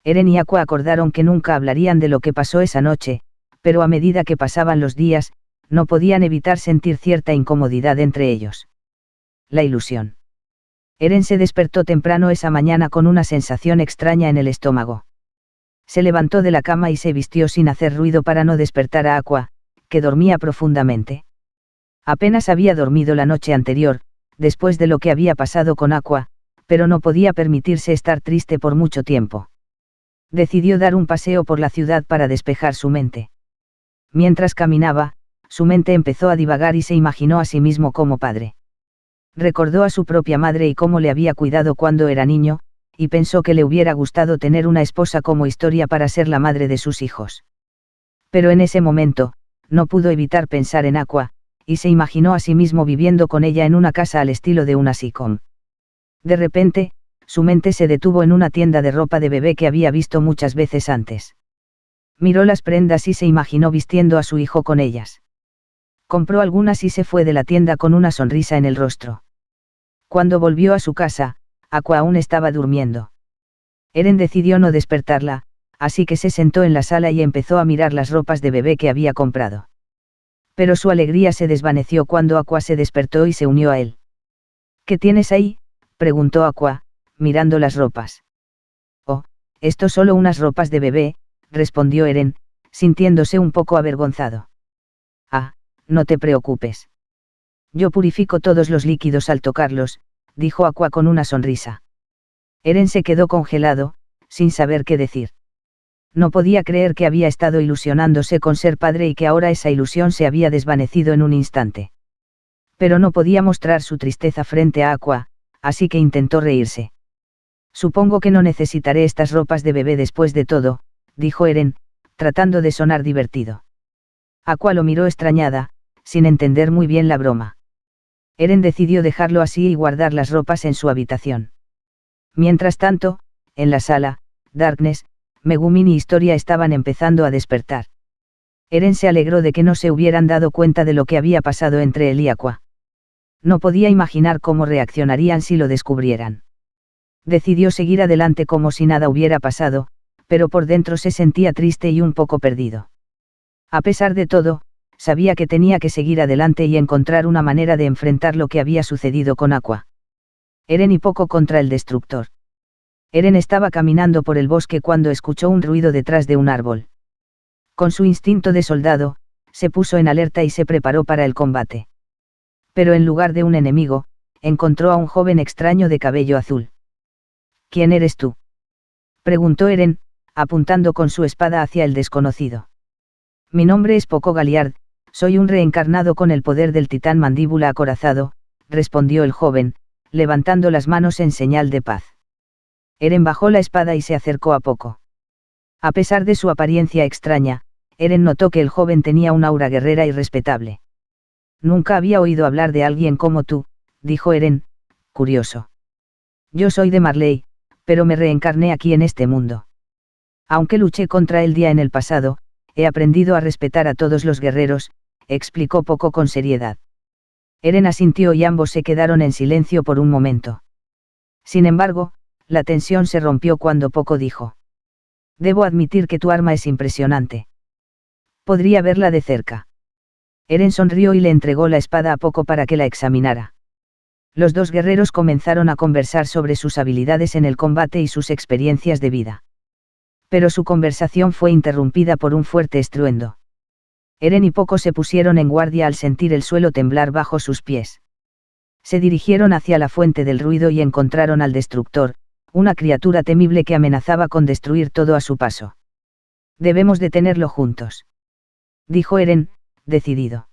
Eren y Aqua acordaron que nunca hablarían de lo que pasó esa noche, pero a medida que pasaban los días, no podían evitar sentir cierta incomodidad entre ellos. La ilusión. Eren se despertó temprano esa mañana con una sensación extraña en el estómago. Se levantó de la cama y se vistió sin hacer ruido para no despertar a Aqua, que dormía profundamente. Apenas había dormido la noche anterior, después de lo que había pasado con Aqua, pero no podía permitirse estar triste por mucho tiempo. Decidió dar un paseo por la ciudad para despejar su mente. Mientras caminaba, su mente empezó a divagar y se imaginó a sí mismo como padre. Recordó a su propia madre y cómo le había cuidado cuando era niño, y pensó que le hubiera gustado tener una esposa como historia para ser la madre de sus hijos. Pero en ese momento, no pudo evitar pensar en Aqua, y se imaginó a sí mismo viviendo con ella en una casa al estilo de una sitcom. De repente, su mente se detuvo en una tienda de ropa de bebé que había visto muchas veces antes. Miró las prendas y se imaginó vistiendo a su hijo con ellas. Compró algunas y se fue de la tienda con una sonrisa en el rostro. Cuando volvió a su casa, Aqua aún estaba durmiendo. Eren decidió no despertarla, así que se sentó en la sala y empezó a mirar las ropas de bebé que había comprado. Pero su alegría se desvaneció cuando Aqua se despertó y se unió a él. ¿Qué tienes ahí? preguntó Aqua, mirando las ropas. Oh, esto solo unas ropas de bebé, respondió Eren, sintiéndose un poco avergonzado. No te preocupes. Yo purifico todos los líquidos al tocarlos, dijo Aqua con una sonrisa. Eren se quedó congelado, sin saber qué decir. No podía creer que había estado ilusionándose con ser padre y que ahora esa ilusión se había desvanecido en un instante. Pero no podía mostrar su tristeza frente a Aqua, así que intentó reírse. Supongo que no necesitaré estas ropas de bebé después de todo, dijo Eren, tratando de sonar divertido. Aqua lo miró extrañada, sin entender muy bien la broma. Eren decidió dejarlo así y guardar las ropas en su habitación. Mientras tanto, en la sala, Darkness, Megumin y Historia estaban empezando a despertar. Eren se alegró de que no se hubieran dado cuenta de lo que había pasado entre él y Aqua no podía imaginar cómo reaccionarían si lo descubrieran. Decidió seguir adelante como si nada hubiera pasado, pero por dentro se sentía triste y un poco perdido. A pesar de todo, sabía que tenía que seguir adelante y encontrar una manera de enfrentar lo que había sucedido con Aqua. Eren y poco contra el destructor. Eren estaba caminando por el bosque cuando escuchó un ruido detrás de un árbol. Con su instinto de soldado, se puso en alerta y se preparó para el combate. Pero en lugar de un enemigo, encontró a un joven extraño de cabello azul. ¿Quién eres tú? preguntó Eren, apuntando con su espada hacia el desconocido. Mi nombre es Poco Galiard, soy un reencarnado con el poder del titán mandíbula acorazado, respondió el joven, levantando las manos en señal de paz. Eren bajó la espada y se acercó a Poco. A pesar de su apariencia extraña, Eren notó que el joven tenía una aura guerrera y respetable. Nunca había oído hablar de alguien como tú, dijo Eren, curioso. Yo soy de Marley, pero me reencarné aquí en este mundo. Aunque luché contra el día en el pasado, he aprendido a respetar a todos los guerreros, explicó poco con seriedad. Eren asintió y ambos se quedaron en silencio por un momento. Sin embargo, la tensión se rompió cuando Poco dijo. Debo admitir que tu arma es impresionante. Podría verla de cerca. Eren sonrió y le entregó la espada a Poco para que la examinara. Los dos guerreros comenzaron a conversar sobre sus habilidades en el combate y sus experiencias de vida pero su conversación fue interrumpida por un fuerte estruendo. Eren y Poco se pusieron en guardia al sentir el suelo temblar bajo sus pies. Se dirigieron hacia la fuente del ruido y encontraron al destructor, una criatura temible que amenazaba con destruir todo a su paso. Debemos detenerlo juntos. Dijo Eren, decidido.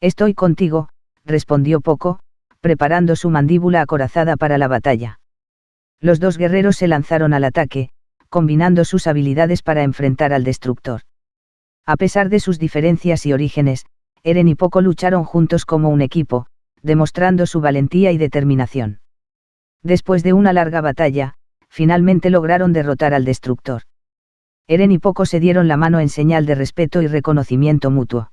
Estoy contigo, respondió Poco, preparando su mandíbula acorazada para la batalla. Los dos guerreros se lanzaron al ataque, combinando sus habilidades para enfrentar al destructor. A pesar de sus diferencias y orígenes, Eren y Poco lucharon juntos como un equipo, demostrando su valentía y determinación. Después de una larga batalla, finalmente lograron derrotar al destructor. Eren y Poco se dieron la mano en señal de respeto y reconocimiento mutuo.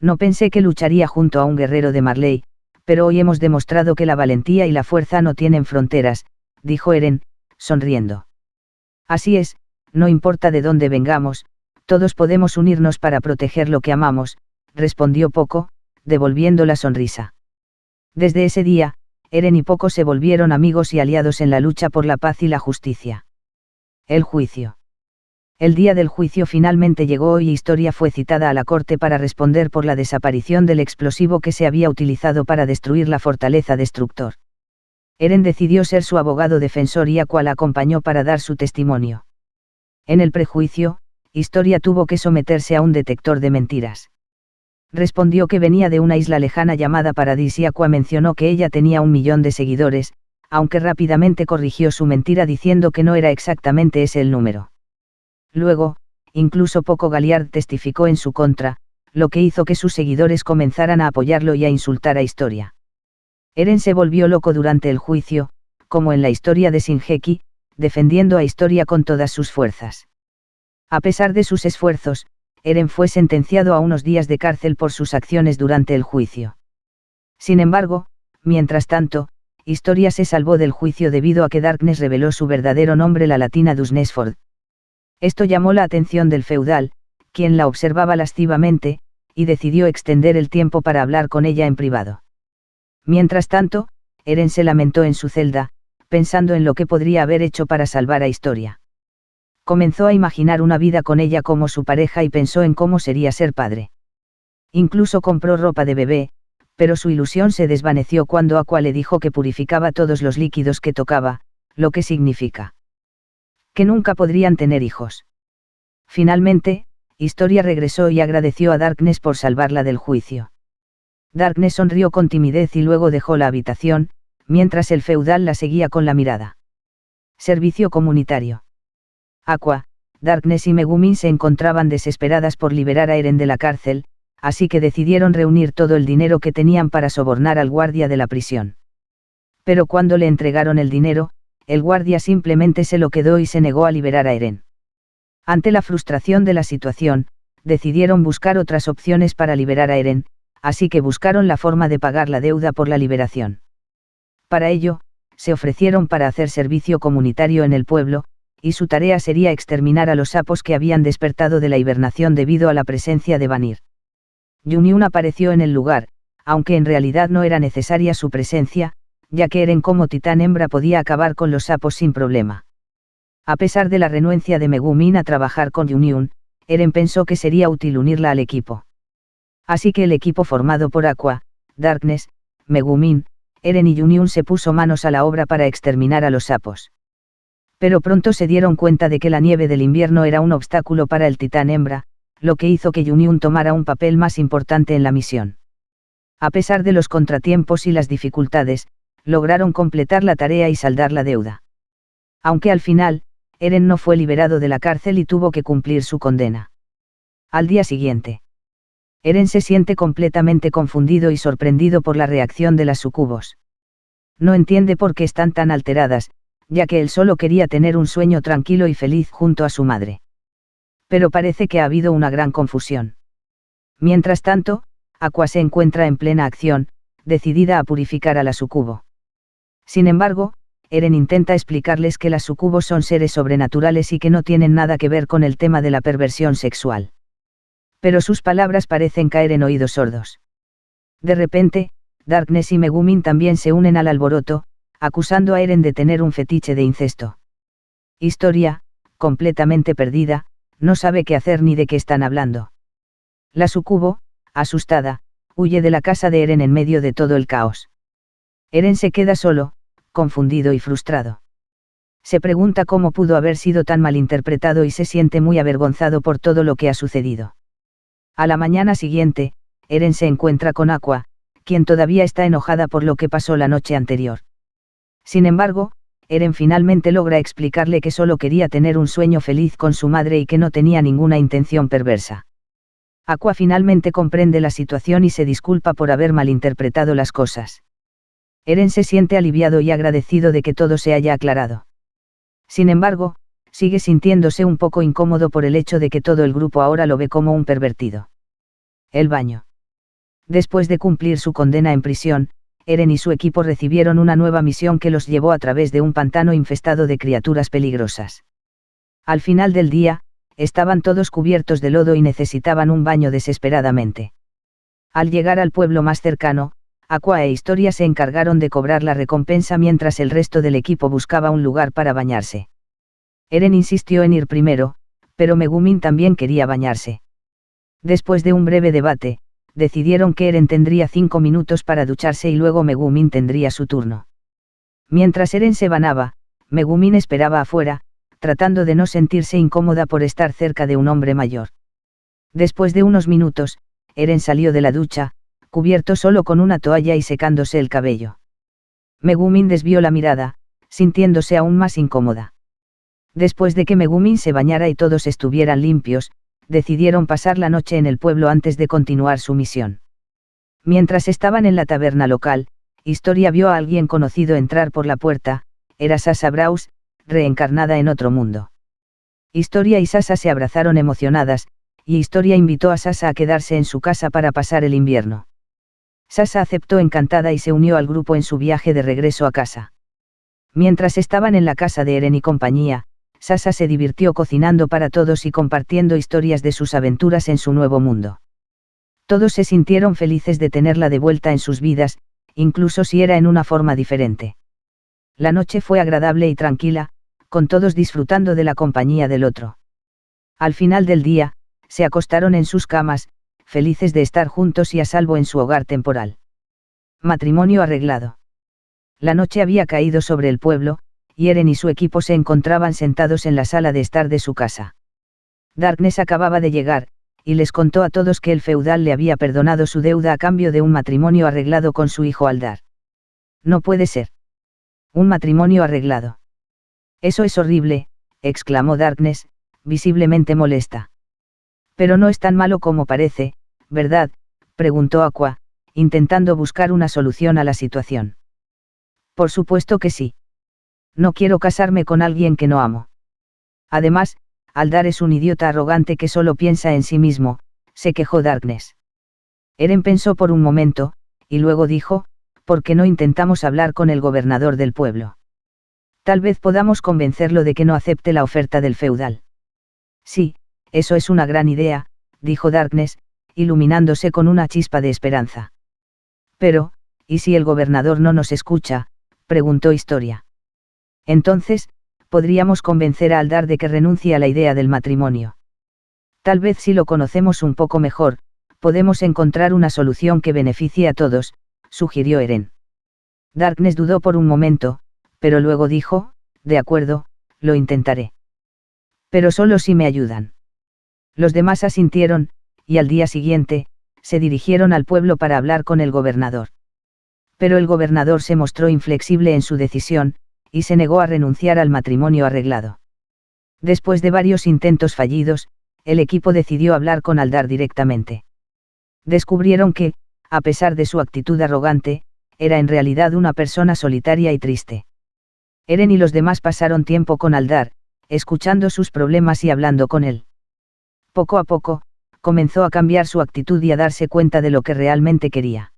No pensé que lucharía junto a un guerrero de Marley, pero hoy hemos demostrado que la valentía y la fuerza no tienen fronteras, dijo Eren, sonriendo. Así es, no importa de dónde vengamos, todos podemos unirnos para proteger lo que amamos, respondió Poco, devolviendo la sonrisa. Desde ese día, Eren y Poco se volvieron amigos y aliados en la lucha por la paz y la justicia. El juicio. El día del juicio finalmente llegó y Historia fue citada a la corte para responder por la desaparición del explosivo que se había utilizado para destruir la fortaleza destructor. Eren decidió ser su abogado defensor y Aqua la acompañó para dar su testimonio. En el prejuicio, Historia tuvo que someterse a un detector de mentiras. Respondió que venía de una isla lejana llamada Paradis y Aqua mencionó que ella tenía un millón de seguidores, aunque rápidamente corrigió su mentira diciendo que no era exactamente ese el número. Luego, incluso Poco Galiard testificó en su contra, lo que hizo que sus seguidores comenzaran a apoyarlo y a insultar a Historia. Eren se volvió loco durante el juicio, como en la historia de Shinjeki, defendiendo a Historia con todas sus fuerzas. A pesar de sus esfuerzos, Eren fue sentenciado a unos días de cárcel por sus acciones durante el juicio. Sin embargo, mientras tanto, Historia se salvó del juicio debido a que Darkness reveló su verdadero nombre la latina Dusnesford. Esto llamó la atención del feudal, quien la observaba lascivamente, y decidió extender el tiempo para hablar con ella en privado. Mientras tanto, Eren se lamentó en su celda, pensando en lo que podría haber hecho para salvar a Historia. Comenzó a imaginar una vida con ella como su pareja y pensó en cómo sería ser padre. Incluso compró ropa de bebé, pero su ilusión se desvaneció cuando Aqua le dijo que purificaba todos los líquidos que tocaba, lo que significa que nunca podrían tener hijos. Finalmente, Historia regresó y agradeció a Darkness por salvarla del juicio. Darkness sonrió con timidez y luego dejó la habitación, mientras el feudal la seguía con la mirada. Servicio comunitario. Aqua, Darkness y Megumin se encontraban desesperadas por liberar a Eren de la cárcel, así que decidieron reunir todo el dinero que tenían para sobornar al guardia de la prisión. Pero cuando le entregaron el dinero, el guardia simplemente se lo quedó y se negó a liberar a Eren. Ante la frustración de la situación, decidieron buscar otras opciones para liberar a Eren, así que buscaron la forma de pagar la deuda por la liberación. Para ello, se ofrecieron para hacer servicio comunitario en el pueblo, y su tarea sería exterminar a los sapos que habían despertado de la hibernación debido a la presencia de Vanir. Juniun apareció en el lugar, aunque en realidad no era necesaria su presencia, ya que Eren como titán hembra podía acabar con los sapos sin problema. A pesar de la renuencia de Megumin a trabajar con Juniun, Eren pensó que sería útil unirla al equipo. Así que el equipo formado por Aqua, Darkness, Megumin, Eren y Juniun se puso manos a la obra para exterminar a los sapos. Pero pronto se dieron cuenta de que la nieve del invierno era un obstáculo para el titán hembra, lo que hizo que Juniun tomara un papel más importante en la misión. A pesar de los contratiempos y las dificultades, lograron completar la tarea y saldar la deuda. Aunque al final, Eren no fue liberado de la cárcel y tuvo que cumplir su condena. Al día siguiente. Eren se siente completamente confundido y sorprendido por la reacción de las sucubos. No entiende por qué están tan alteradas, ya que él solo quería tener un sueño tranquilo y feliz junto a su madre. Pero parece que ha habido una gran confusión. Mientras tanto, Aqua se encuentra en plena acción, decidida a purificar a la sucubo. Sin embargo, Eren intenta explicarles que las sucubos son seres sobrenaturales y que no tienen nada que ver con el tema de la perversión sexual pero sus palabras parecen caer en oídos sordos. De repente, Darkness y Megumin también se unen al alboroto, acusando a Eren de tener un fetiche de incesto. Historia, completamente perdida, no sabe qué hacer ni de qué están hablando. La sucubo, asustada, huye de la casa de Eren en medio de todo el caos. Eren se queda solo, confundido y frustrado. Se pregunta cómo pudo haber sido tan malinterpretado y se siente muy avergonzado por todo lo que ha sucedido. A la mañana siguiente, Eren se encuentra con Aqua, quien todavía está enojada por lo que pasó la noche anterior. Sin embargo, Eren finalmente logra explicarle que solo quería tener un sueño feliz con su madre y que no tenía ninguna intención perversa. Aqua finalmente comprende la situación y se disculpa por haber malinterpretado las cosas. Eren se siente aliviado y agradecido de que todo se haya aclarado. Sin embargo, sigue sintiéndose un poco incómodo por el hecho de que todo el grupo ahora lo ve como un pervertido. El baño. Después de cumplir su condena en prisión, Eren y su equipo recibieron una nueva misión que los llevó a través de un pantano infestado de criaturas peligrosas. Al final del día, estaban todos cubiertos de lodo y necesitaban un baño desesperadamente. Al llegar al pueblo más cercano, Aqua e Historia se encargaron de cobrar la recompensa mientras el resto del equipo buscaba un lugar para bañarse. Eren insistió en ir primero, pero Megumin también quería bañarse. Después de un breve debate, decidieron que Eren tendría cinco minutos para ducharse y luego Megumin tendría su turno. Mientras Eren se banaba, Megumin esperaba afuera, tratando de no sentirse incómoda por estar cerca de un hombre mayor. Después de unos minutos, Eren salió de la ducha, cubierto solo con una toalla y secándose el cabello. Megumin desvió la mirada, sintiéndose aún más incómoda. Después de que Megumin se bañara y todos estuvieran limpios, decidieron pasar la noche en el pueblo antes de continuar su misión. Mientras estaban en la taberna local, Historia vio a alguien conocido entrar por la puerta, era Sasa Braus, reencarnada en otro mundo. Historia y Sasa se abrazaron emocionadas, y Historia invitó a Sasa a quedarse en su casa para pasar el invierno. Sasa aceptó encantada y se unió al grupo en su viaje de regreso a casa. Mientras estaban en la casa de Eren y compañía, Sasa se divirtió cocinando para todos y compartiendo historias de sus aventuras en su nuevo mundo. Todos se sintieron felices de tenerla de vuelta en sus vidas, incluso si era en una forma diferente. La noche fue agradable y tranquila, con todos disfrutando de la compañía del otro. Al final del día, se acostaron en sus camas, felices de estar juntos y a salvo en su hogar temporal. Matrimonio arreglado. La noche había caído sobre el pueblo, y Eren y su equipo se encontraban sentados en la sala de estar de su casa. Darkness acababa de llegar, y les contó a todos que el feudal le había perdonado su deuda a cambio de un matrimonio arreglado con su hijo Aldar. No puede ser. Un matrimonio arreglado. Eso es horrible, exclamó Darkness, visiblemente molesta. Pero no es tan malo como parece, ¿verdad? preguntó Aqua, intentando buscar una solución a la situación. Por supuesto que sí. No quiero casarme con alguien que no amo. Además, Aldar es un idiota arrogante que solo piensa en sí mismo, se quejó Darkness. Eren pensó por un momento, y luego dijo, ¿por qué no intentamos hablar con el gobernador del pueblo? Tal vez podamos convencerlo de que no acepte la oferta del feudal. Sí, eso es una gran idea, dijo Darkness, iluminándose con una chispa de esperanza. Pero, ¿y si el gobernador no nos escucha? preguntó Historia. Entonces, podríamos convencer a Aldar de que renuncie a la idea del matrimonio. Tal vez si lo conocemos un poco mejor, podemos encontrar una solución que beneficie a todos, sugirió Eren. Darkness dudó por un momento, pero luego dijo, de acuerdo, lo intentaré. Pero solo si me ayudan. Los demás asintieron, y al día siguiente, se dirigieron al pueblo para hablar con el gobernador. Pero el gobernador se mostró inflexible en su decisión, y se negó a renunciar al matrimonio arreglado. Después de varios intentos fallidos, el equipo decidió hablar con Aldar directamente. Descubrieron que, a pesar de su actitud arrogante, era en realidad una persona solitaria y triste. Eren y los demás pasaron tiempo con Aldar, escuchando sus problemas y hablando con él. Poco a poco, comenzó a cambiar su actitud y a darse cuenta de lo que realmente quería.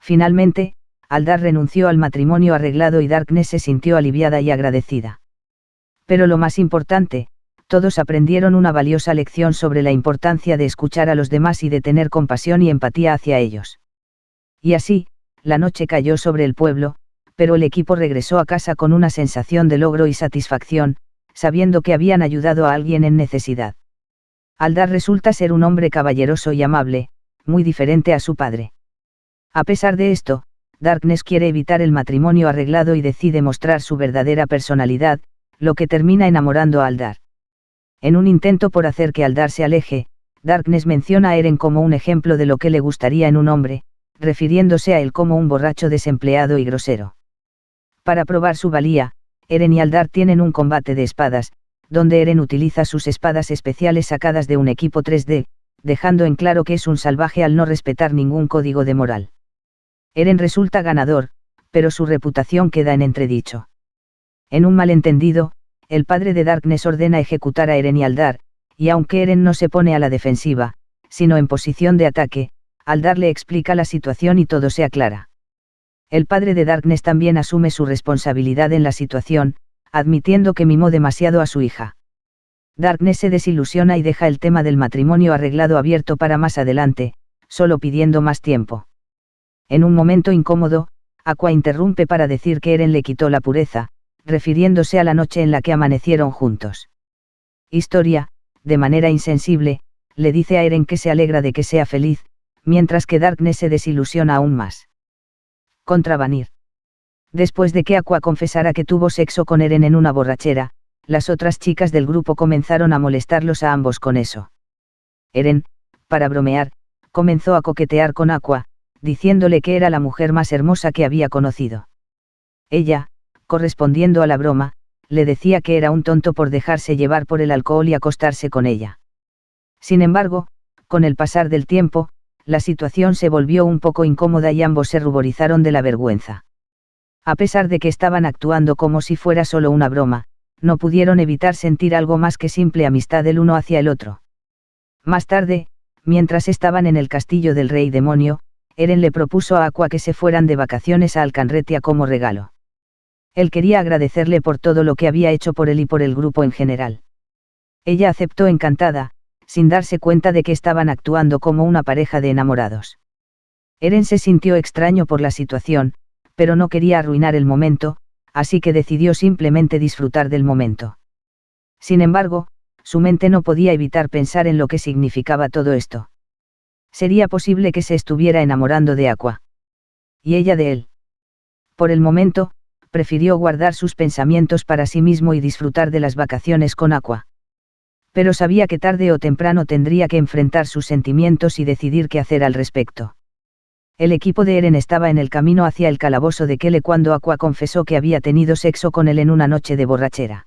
Finalmente, Aldar renunció al matrimonio arreglado y Darkness se sintió aliviada y agradecida. Pero lo más importante, todos aprendieron una valiosa lección sobre la importancia de escuchar a los demás y de tener compasión y empatía hacia ellos. Y así, la noche cayó sobre el pueblo, pero el equipo regresó a casa con una sensación de logro y satisfacción, sabiendo que habían ayudado a alguien en necesidad. Aldar resulta ser un hombre caballeroso y amable, muy diferente a su padre. A pesar de esto, Darkness quiere evitar el matrimonio arreglado y decide mostrar su verdadera personalidad, lo que termina enamorando a Aldar. En un intento por hacer que Aldar se aleje, Darkness menciona a Eren como un ejemplo de lo que le gustaría en un hombre, refiriéndose a él como un borracho desempleado y grosero. Para probar su valía, Eren y Aldar tienen un combate de espadas, donde Eren utiliza sus espadas especiales sacadas de un equipo 3D, dejando en claro que es un salvaje al no respetar ningún código de moral. Eren resulta ganador, pero su reputación queda en entredicho. En un malentendido, el padre de Darkness ordena ejecutar a Eren y Aldar, y aunque Eren no se pone a la defensiva, sino en posición de ataque, Aldar le explica la situación y todo se aclara. El padre de Darkness también asume su responsabilidad en la situación, admitiendo que mimó demasiado a su hija. Darkness se desilusiona y deja el tema del matrimonio arreglado abierto para más adelante, solo pidiendo más tiempo. En un momento incómodo, Aqua interrumpe para decir que Eren le quitó la pureza, refiriéndose a la noche en la que amanecieron juntos. Historia, de manera insensible, le dice a Eren que se alegra de que sea feliz, mientras que Darkness se desilusiona aún más. Contra Vanir. Después de que Aqua confesara que tuvo sexo con Eren en una borrachera, las otras chicas del grupo comenzaron a molestarlos a ambos con eso. Eren, para bromear, comenzó a coquetear con Aqua, diciéndole que era la mujer más hermosa que había conocido. Ella, correspondiendo a la broma, le decía que era un tonto por dejarse llevar por el alcohol y acostarse con ella. Sin embargo, con el pasar del tiempo, la situación se volvió un poco incómoda y ambos se ruborizaron de la vergüenza. A pesar de que estaban actuando como si fuera solo una broma, no pudieron evitar sentir algo más que simple amistad el uno hacia el otro. Más tarde, mientras estaban en el castillo del rey demonio, Eren le propuso a Aqua que se fueran de vacaciones a Alcanretia como regalo. Él quería agradecerle por todo lo que había hecho por él y por el grupo en general. Ella aceptó encantada, sin darse cuenta de que estaban actuando como una pareja de enamorados. Eren se sintió extraño por la situación, pero no quería arruinar el momento, así que decidió simplemente disfrutar del momento. Sin embargo, su mente no podía evitar pensar en lo que significaba todo esto. Sería posible que se estuviera enamorando de Aqua. Y ella de él. Por el momento, prefirió guardar sus pensamientos para sí mismo y disfrutar de las vacaciones con Aqua. Pero sabía que tarde o temprano tendría que enfrentar sus sentimientos y decidir qué hacer al respecto. El equipo de Eren estaba en el camino hacia el calabozo de Kele cuando Aqua confesó que había tenido sexo con él en una noche de borrachera.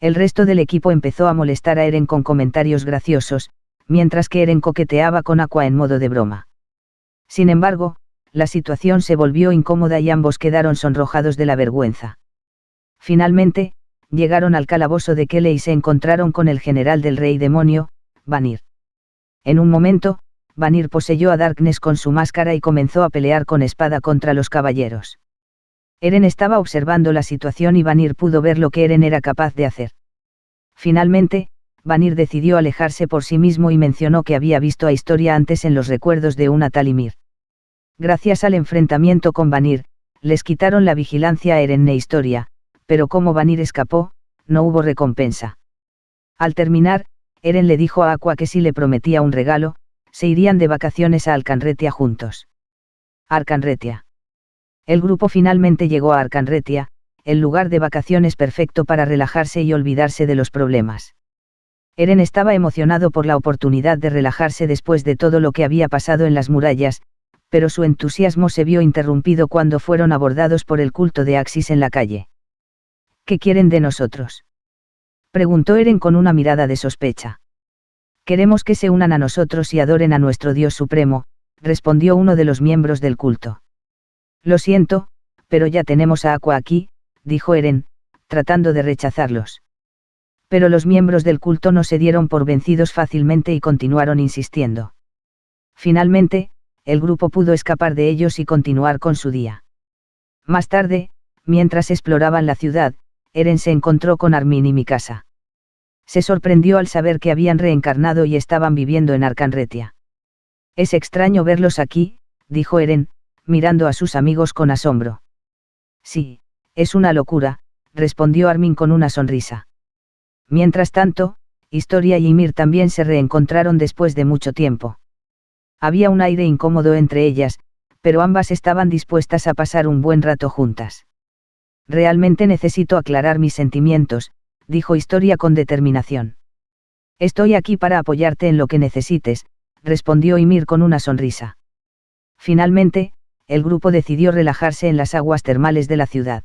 El resto del equipo empezó a molestar a Eren con comentarios graciosos, mientras que Eren coqueteaba con Aqua en modo de broma. Sin embargo, la situación se volvió incómoda y ambos quedaron sonrojados de la vergüenza. Finalmente, llegaron al calabozo de Kele y se encontraron con el general del rey demonio, Vanir. En un momento, Vanir poseyó a Darkness con su máscara y comenzó a pelear con espada contra los caballeros. Eren estaba observando la situación y Vanir pudo ver lo que Eren era capaz de hacer. Finalmente, Vanir decidió alejarse por sí mismo y mencionó que había visto a Historia antes en los recuerdos de una tal Ymir. Gracias al enfrentamiento con Vanir, les quitaron la vigilancia a Eren e Historia, pero como Vanir escapó, no huvo recompensa. Al terminar, Eren le dijo a Aqua que si le prometía un regalo, se irían de vacaciones a Alcanretia juntos. Arcanretia. El grupo finalmente llegó a Arcanretia, el lugar de vacaciones perfecto para relajarse y olvidarse de los problemas. Eren estaba emocionado por la oportunidad de relajarse después de todo lo que había pasado en las murallas, pero su entusiasmo se vio interrumpido cuando fueron abordados por el culto de Axis en la calle. ¿Qué quieren de nosotros? Preguntó Eren con una mirada de sospecha. Queremos que se unan a nosotros y adoren a nuestro Dios Supremo, respondió uno de los miembros del culto. Lo siento, pero ya tenemos a Aqua aquí, dijo Eren, tratando de rechazarlos. Pero los miembros del culto no se dieron por vencidos fácilmente y continuaron insistiendo. Finalmente, el grupo pudo escapar de ellos y continuar con su día. Más tarde, mientras exploraban la ciudad, Eren se encontró con Armin y Mikasa. Se sorprendió al saber que habían reencarnado y estaban viviendo en Arcanretia. Es extraño verlos aquí, dijo Eren, mirando a sus amigos con asombro. Sí, es una locura, respondió Armin con una sonrisa. Mientras tanto, Historia y Ymir también se reencontraron después de mucho tiempo. Había un aire incómodo entre ellas, pero ambas estaban dispuestas a pasar un buen rato juntas. Realmente necesito aclarar mis sentimientos, dijo Historia con determinación. Estoy aquí para apoyarte en lo que necesites, respondió Ymir con una sonrisa. Finalmente, el grupo decidió relajarse en las aguas termales de la ciudad.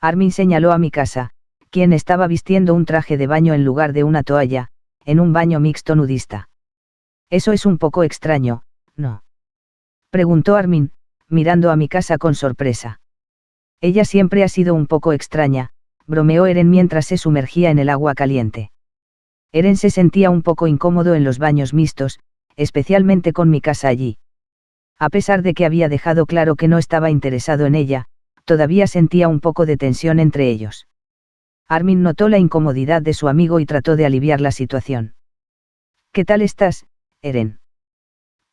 Armin señaló a mi casa, quien estaba vistiendo un traje de baño en lugar de una toalla, en un baño mixto nudista. Eso es un poco extraño, ¿no? Preguntó Armin, mirando a mi casa con sorpresa. Ella siempre ha sido un poco extraña, bromeó Eren mientras se sumergía en el agua caliente. Eren se sentía un poco incómodo en los baños mixtos, especialmente con mi casa allí. A pesar de que había dejado claro que no estaba interesado en ella, todavía sentía un poco de tensión entre ellos. Armin notó la incomodidad de su amigo y trató de aliviar la situación. ¿Qué tal estás, Eren?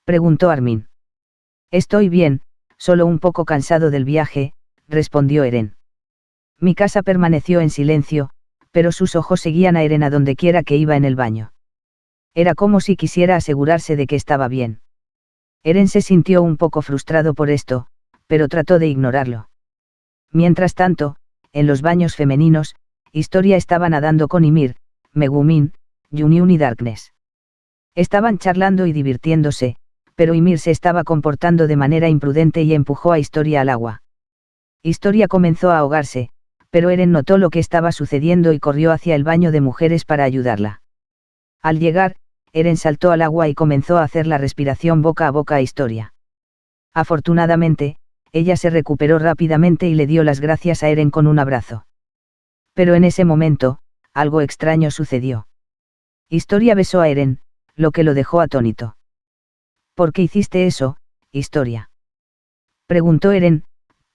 preguntó Armin. Estoy bien, solo un poco cansado del viaje, respondió Eren. Mi casa permaneció en silencio, pero sus ojos seguían a Eren a donde quiera que iba en el baño. Era como si quisiera asegurarse de que estaba bien. Eren se sintió un poco frustrado por esto, pero trató de ignorarlo. Mientras tanto, en los baños femeninos, Historia estaba nadando con Ymir, Megumin, Yunyun y Darkness. Estaban charlando y divirtiéndose, pero Ymir se estaba comportando de manera imprudente y empujó a Historia al agua. Historia comenzó a ahogarse, pero Eren notó lo que estaba sucediendo y corrió hacia el baño de mujeres para ayudarla. Al llegar, Eren saltó al agua y comenzó a hacer la respiración boca a boca a Historia. Afortunadamente, ella se recuperó rápidamente y le dio las gracias a Eren con un abrazo. Pero en ese momento, algo extraño sucedió. Historia besó a Eren, lo que lo dejó atónito. ¿Por qué hiciste eso, Historia? Preguntó Eren,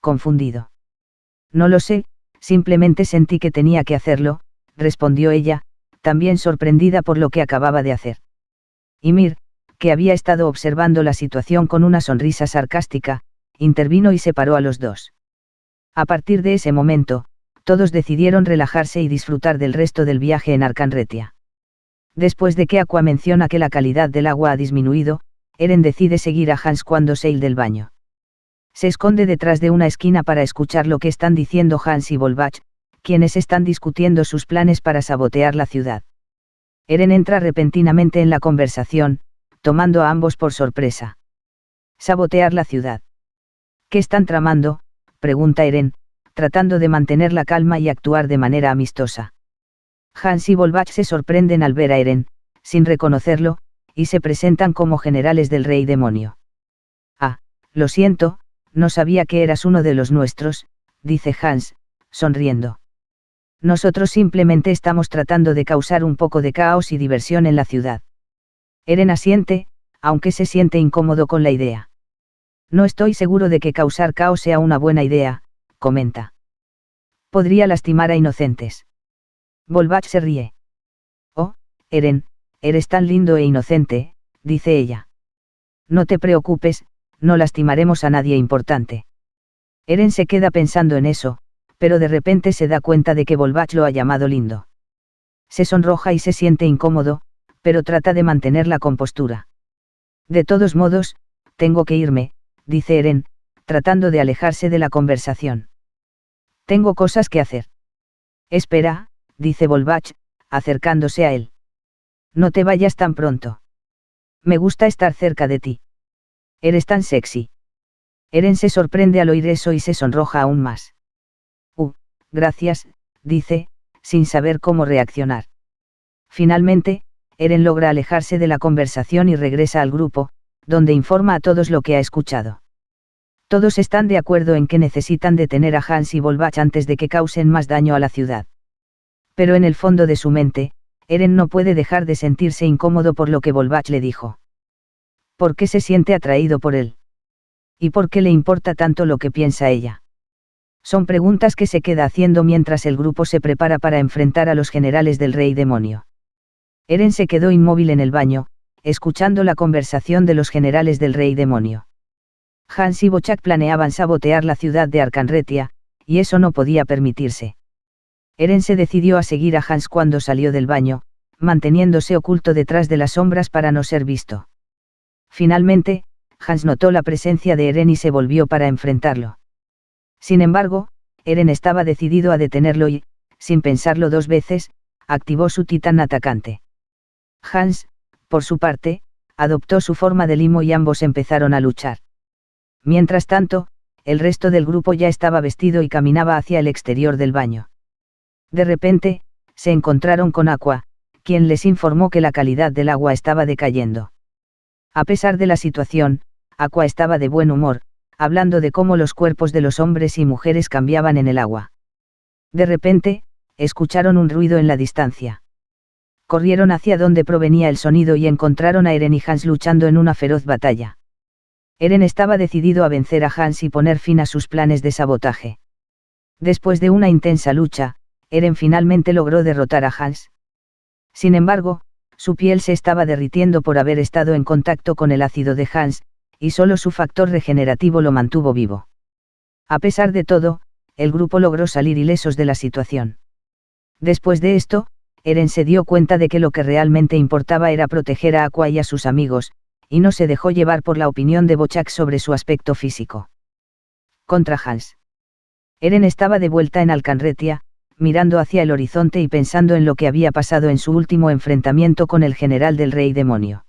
confundido. No lo sé, simplemente sentí que tenía que hacerlo, respondió ella, también sorprendida por lo que acababa de hacer. Ymir, que había estado observando la situación con una sonrisa sarcástica, intervino y separó a los dos. A partir de ese momento, todos decidieron relajarse y disfrutar del resto del viaje en Arcanretia. Después de que Aqua menciona que la calidad del agua ha disminuido, Eren decide seguir a Hans cuando se del baño. Se esconde detrás de una esquina para escuchar lo que están diciendo Hans y Volbach, quienes están discutiendo sus planes para sabotear la ciudad. Eren entra repentinamente en la conversación, tomando a ambos por sorpresa. Sabotear la ciudad. ¿Qué están tramando? pregunta Eren, tratando de mantener la calma y actuar de manera amistosa. Hans y Volbach se sorprenden al ver a Eren, sin reconocerlo, y se presentan como generales del rey demonio. Ah, lo siento, no sabía que eras uno de los nuestros, dice Hans, sonriendo. Nosotros simplemente estamos tratando de causar un poco de caos y diversión en la ciudad. Eren asiente, aunque se siente incómodo con la idea. No estoy seguro de que causar caos sea una buena idea, comenta. Podría lastimar a inocentes. Volbach se ríe. Oh, Eren, eres tan lindo e inocente, dice ella. No te preocupes, no lastimaremos a nadie importante. Eren se queda pensando en eso, pero de repente se da cuenta de que Volbach lo ha llamado lindo. Se sonroja y se siente incómodo, pero trata de mantener la compostura. De todos modos, tengo que irme, dice Eren, tratando de alejarse de la conversación. Tengo cosas que hacer. Espera, dice Volbach, acercándose a él. No te vayas tan pronto. Me gusta estar cerca de ti. Eres tan sexy. Eren se sorprende al oír eso y se sonroja aún más. Uh, gracias, dice, sin saber cómo reaccionar. Finalmente, Eren logra alejarse de la conversación y regresa al grupo, donde informa a todos lo que ha escuchado. Todos están de acuerdo en que necesitan detener a Hans y Volbach antes de que causen más daño a la ciudad. Pero en el fondo de su mente, Eren no puede dejar de sentirse incómodo por lo que Volbach le dijo. ¿Por qué se siente atraído por él? ¿Y por qué le importa tanto lo que piensa ella? Son preguntas que se queda haciendo mientras el grupo se prepara para enfrentar a los generales del rey demonio. Eren se quedó inmóvil en el baño, escuchando la conversación de los generales del rey demonio. Hans y Bochak planeaban sabotear la ciudad de Arcanretia, y eso no podía permitirse. Eren se decidió a seguir a Hans cuando salió del baño, manteniéndose oculto detrás de las sombras para no ser visto. Finalmente, Hans notó la presencia de Eren y se volvió para enfrentarlo. Sin embargo, Eren estaba decidido a detenerlo y, sin pensarlo dos veces, activó su titán atacante. Hans, por su parte, adoptó su forma de limo y ambos empezaron a luchar. Mientras tanto, el resto del grupo ya estaba vestido y caminaba hacia el exterior del baño. De repente, se encontraron con Aqua, quien les informó que la calidad del agua estaba decayendo. A pesar de la situación, Aqua estaba de buen humor, hablando de cómo los cuerpos de los hombres y mujeres cambiaban en el agua. De repente, escucharon un ruido en la distancia. Corrieron hacia donde provenía el sonido y encontraron a Eren y Hans luchando en una feroz batalla. Eren estaba decidido a vencer a Hans y poner fin a sus planes de sabotaje. Después de una intensa lucha, Eren finalmente logró derrotar a Hans. Sin embargo, su piel se estaba derritiendo por haber estado en contacto con el ácido de Hans, y solo su factor regenerativo lo mantuvo vivo. A pesar de todo, el grupo logró salir ilesos de la situación. Después de esto, Eren se dio cuenta de que lo que realmente importaba era proteger a Aqua y a sus amigos, y no se dejó llevar por la opinión de Bochak sobre su aspecto físico. Contra Hans. Eren estaba de vuelta en Alcanretia, mirando hacia el horizonte y pensando en lo que había pasado en su último enfrentamiento con el general del rey demonio.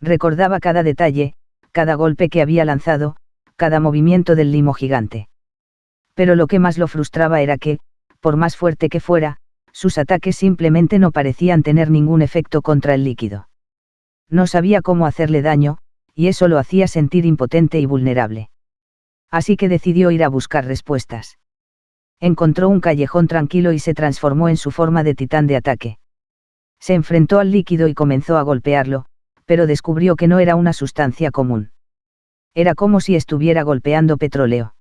Recordaba cada detalle, cada golpe que había lanzado, cada movimiento del limo gigante. Pero lo que más lo frustraba era que, por más fuerte que fuera, sus ataques simplemente no parecían tener ningún efecto contra el líquido. No sabía cómo hacerle daño, y eso lo hacía sentir impotente y vulnerable. Así que decidió ir a buscar respuestas encontró un callejón tranquilo y se transformó en su forma de titán de ataque. Se enfrentó al líquido y comenzó a golpearlo, pero descubrió que no era una sustancia común. Era como si estuviera golpeando petróleo.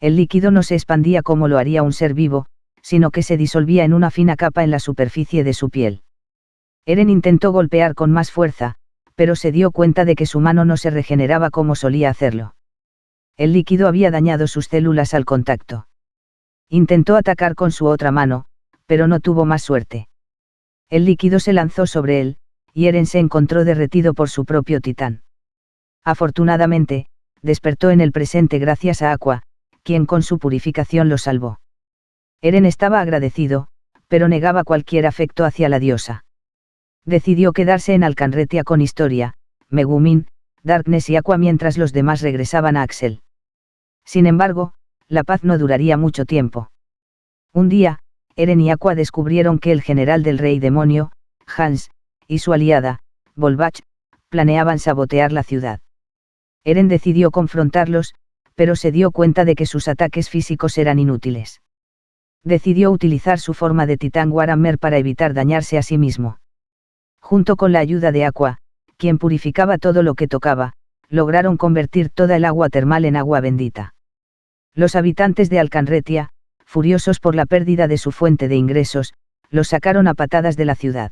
El líquido no se expandía como lo haría un ser vivo, sino que se disolvía en una fina capa en la superficie de su piel. Eren intentó golpear con más fuerza, pero se dio cuenta de que su mano no se regeneraba como solía hacerlo. El líquido había dañado sus células al contacto. Intentó atacar con su otra mano, pero no tuvo más suerte. El líquido se lanzó sobre él, y Eren se encontró derretido por su propio titán. Afortunadamente, despertó en el presente gracias a Aqua, quien con su purificación lo salvó. Eren estaba agradecido, pero negaba cualquier afecto hacia la diosa. Decidió quedarse en Alcanretia con Historia, Megumin, Darkness y Aqua mientras los demás regresaban a Axel. Sin embargo, la paz no duraría mucho tiempo. Un día, Eren y Aqua descubrieron que el general del rey demonio, Hans, y su aliada, Volbach, planeaban sabotear la ciudad. Eren decidió confrontarlos, pero se dio cuenta de que sus ataques físicos eran inútiles. Decidió utilizar su forma de titán Warhammer para evitar dañarse a sí mismo. Junto con la ayuda de Aqua, quien purificaba todo lo que tocaba, lograron convertir toda el agua termal en agua bendita. Los habitantes de Alcanretia, furiosos por la pérdida de su fuente de ingresos, los sacaron a patadas de la ciudad.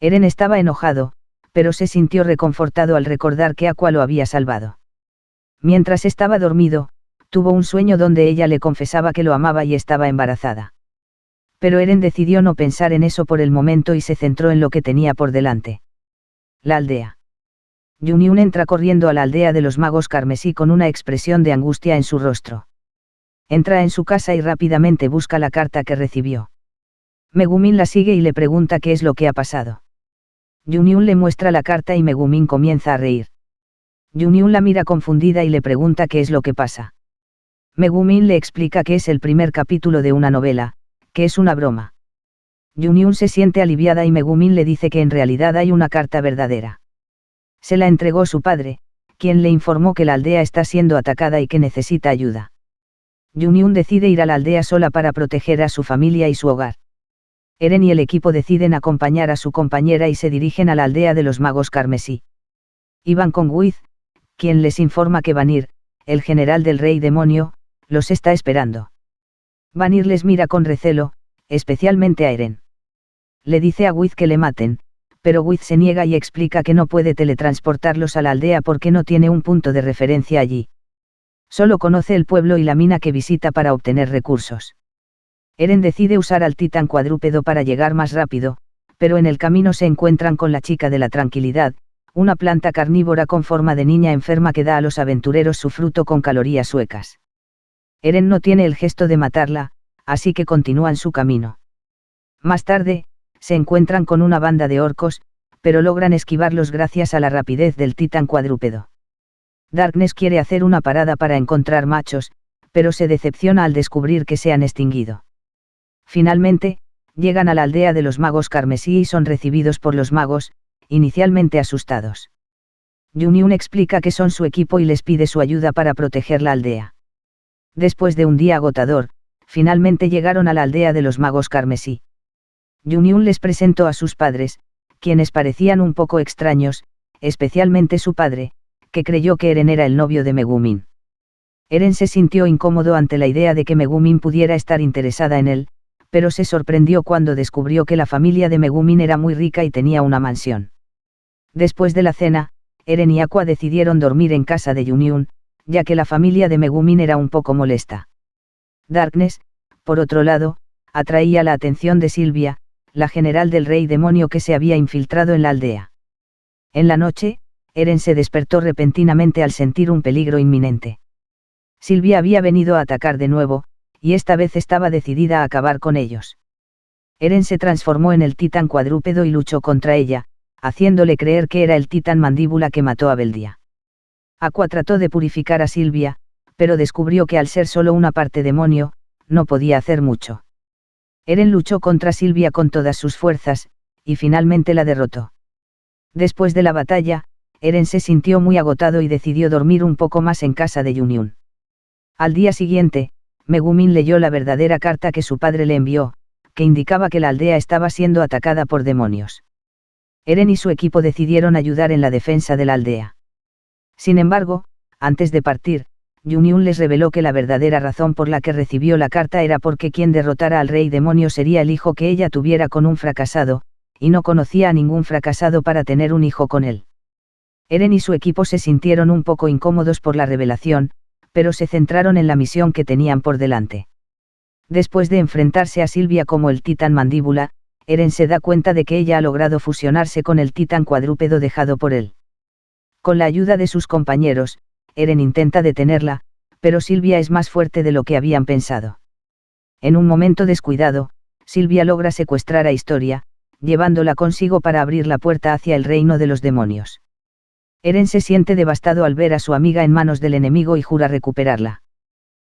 Eren estaba enojado, pero se sintió reconfortado al recordar que Aqua lo había salvado. Mientras estaba dormido, tuvo un sueño donde ella le confesaba que lo amaba y estaba embarazada. Pero Eren decidió no pensar en eso por el momento y se centró en lo que tenía por delante. La aldea. Yuniun entra corriendo a la aldea de los magos carmesí con una expresión de angustia en su rostro. Entra en su casa y rápidamente busca la carta que recibió. Megumin la sigue y le pregunta qué es lo que ha pasado. Yuniun le muestra la carta y Megumin comienza a reír. Yuniun la mira confundida y le pregunta qué es lo que pasa. Megumin le explica que es el primer capítulo de una novela, que es una broma. Yuniun se siente aliviada y Megumin le dice que en realidad hay una carta verdadera. Se la entregó su padre, quien le informó que la aldea está siendo atacada y que necesita ayuda. Yuniun decide ir a la aldea sola para proteger a su familia y su hogar. Eren y el equipo deciden acompañar a su compañera y se dirigen a la aldea de los magos carmesí. Iban con Wiz, quien les informa que Vanir, el general del rey demonio, los está esperando. Vanir les mira con recelo, especialmente a Eren. Le dice a Wiz que le maten, pero Wiz se niega y explica que no puede teletransportarlos a la aldea porque no tiene un punto de referencia allí. Solo conoce el pueblo y la mina que visita para obtener recursos. Eren decide usar al titán cuadrúpedo para llegar más rápido, pero en el camino se encuentran con la chica de la tranquilidad, una planta carnívora con forma de niña enferma que da a los aventureros su fruto con calorías suecas. Eren no tiene el gesto de matarla, así que continúan su camino. Más tarde, se encuentran con una banda de orcos, pero logran esquivarlos gracias a la rapidez del titán cuadrúpedo. Darkness quiere hacer una parada para encontrar machos, pero se decepciona al descubrir que se han extinguido. Finalmente, llegan a la aldea de los magos carmesí y son recibidos por los magos, inicialmente asustados. Yuniun explica que son su equipo y les pide su ayuda para proteger la aldea. Después de un día agotador, finalmente llegaron a la aldea de los magos carmesí. Yuniun les presentó a sus padres, quienes parecían un poco extraños, especialmente su padre, que creyó que Eren era el novio de Megumin. Eren se sintió incómodo ante la idea de que Megumin pudiera estar interesada en él, pero se sorprendió cuando descubrió que la familia de Megumin era muy rica y tenía una mansión. Después de la cena, Eren y Aqua decidieron dormir en casa de Yuniun, ya que la familia de Megumin era un poco molesta. Darkness, por otro lado, atraía la atención de Silvia, la general del rey demonio que se había infiltrado en la aldea. En la noche, Eren se despertó repentinamente al sentir un peligro inminente. Silvia había venido a atacar de nuevo, y esta vez estaba decidida a acabar con ellos. Eren se transformó en el titán cuadrúpedo y luchó contra ella, haciéndole creer que era el titán mandíbula que mató a Beldia. Aqua trató de purificar a Silvia, pero descubrió que al ser solo una parte demonio, no podía hacer mucho. Eren luchó contra Silvia con todas sus fuerzas, y finalmente la derrotó. Después de la batalla, Eren se sintió muy agotado y decidió dormir un poco más en casa de Yuniun. Al día siguiente, Megumin leyó la verdadera carta que su padre le envió, que indicaba que la aldea estaba siendo atacada por demonios. Eren y su equipo decidieron ayudar en la defensa de la aldea. Sin embargo, antes de partir, Yuniun les reveló que la verdadera razón por la que recibió la carta era porque quien derrotara al rey demonio sería el hijo que ella tuviera con un fracasado, y no conocía a ningún fracasado para tener un hijo con él. Eren y su equipo se sintieron un poco incómodos por la revelación, pero se centraron en la misión que tenían por delante. Después de enfrentarse a Silvia como el titán mandíbula, Eren se da cuenta de que ella ha logrado fusionarse con el titán cuadrúpedo dejado por él. Con la ayuda de sus compañeros, Eren intenta detenerla, pero Silvia es más fuerte de lo que habían pensado. En un momento descuidado, Silvia logra secuestrar a Historia, llevándola consigo para abrir la puerta hacia el reino de los demonios. Eren se siente devastado al ver a su amiga en manos del enemigo y jura recuperarla.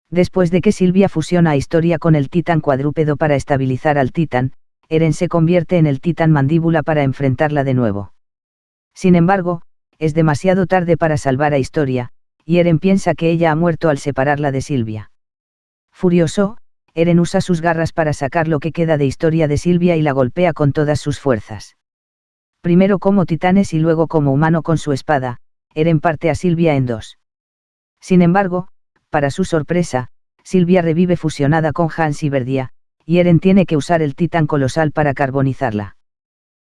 Después de que Silvia fusiona a Historia con el titán cuadrúpedo para estabilizar al titán, Eren se convierte en el titán mandíbula para enfrentarla de nuevo. Sin embargo, es demasiado tarde para salvar a Historia, y Eren piensa que ella ha muerto al separarla de Silvia. Furioso, Eren usa sus garras para sacar lo que queda de Historia de Silvia y la golpea con todas sus fuerzas primero como titanes y luego como humano con su espada, Eren parte a Silvia en dos. Sin embargo, para su sorpresa, Silvia revive fusionada con Hans y Verdia, y Eren tiene que usar el titán colosal para carbonizarla.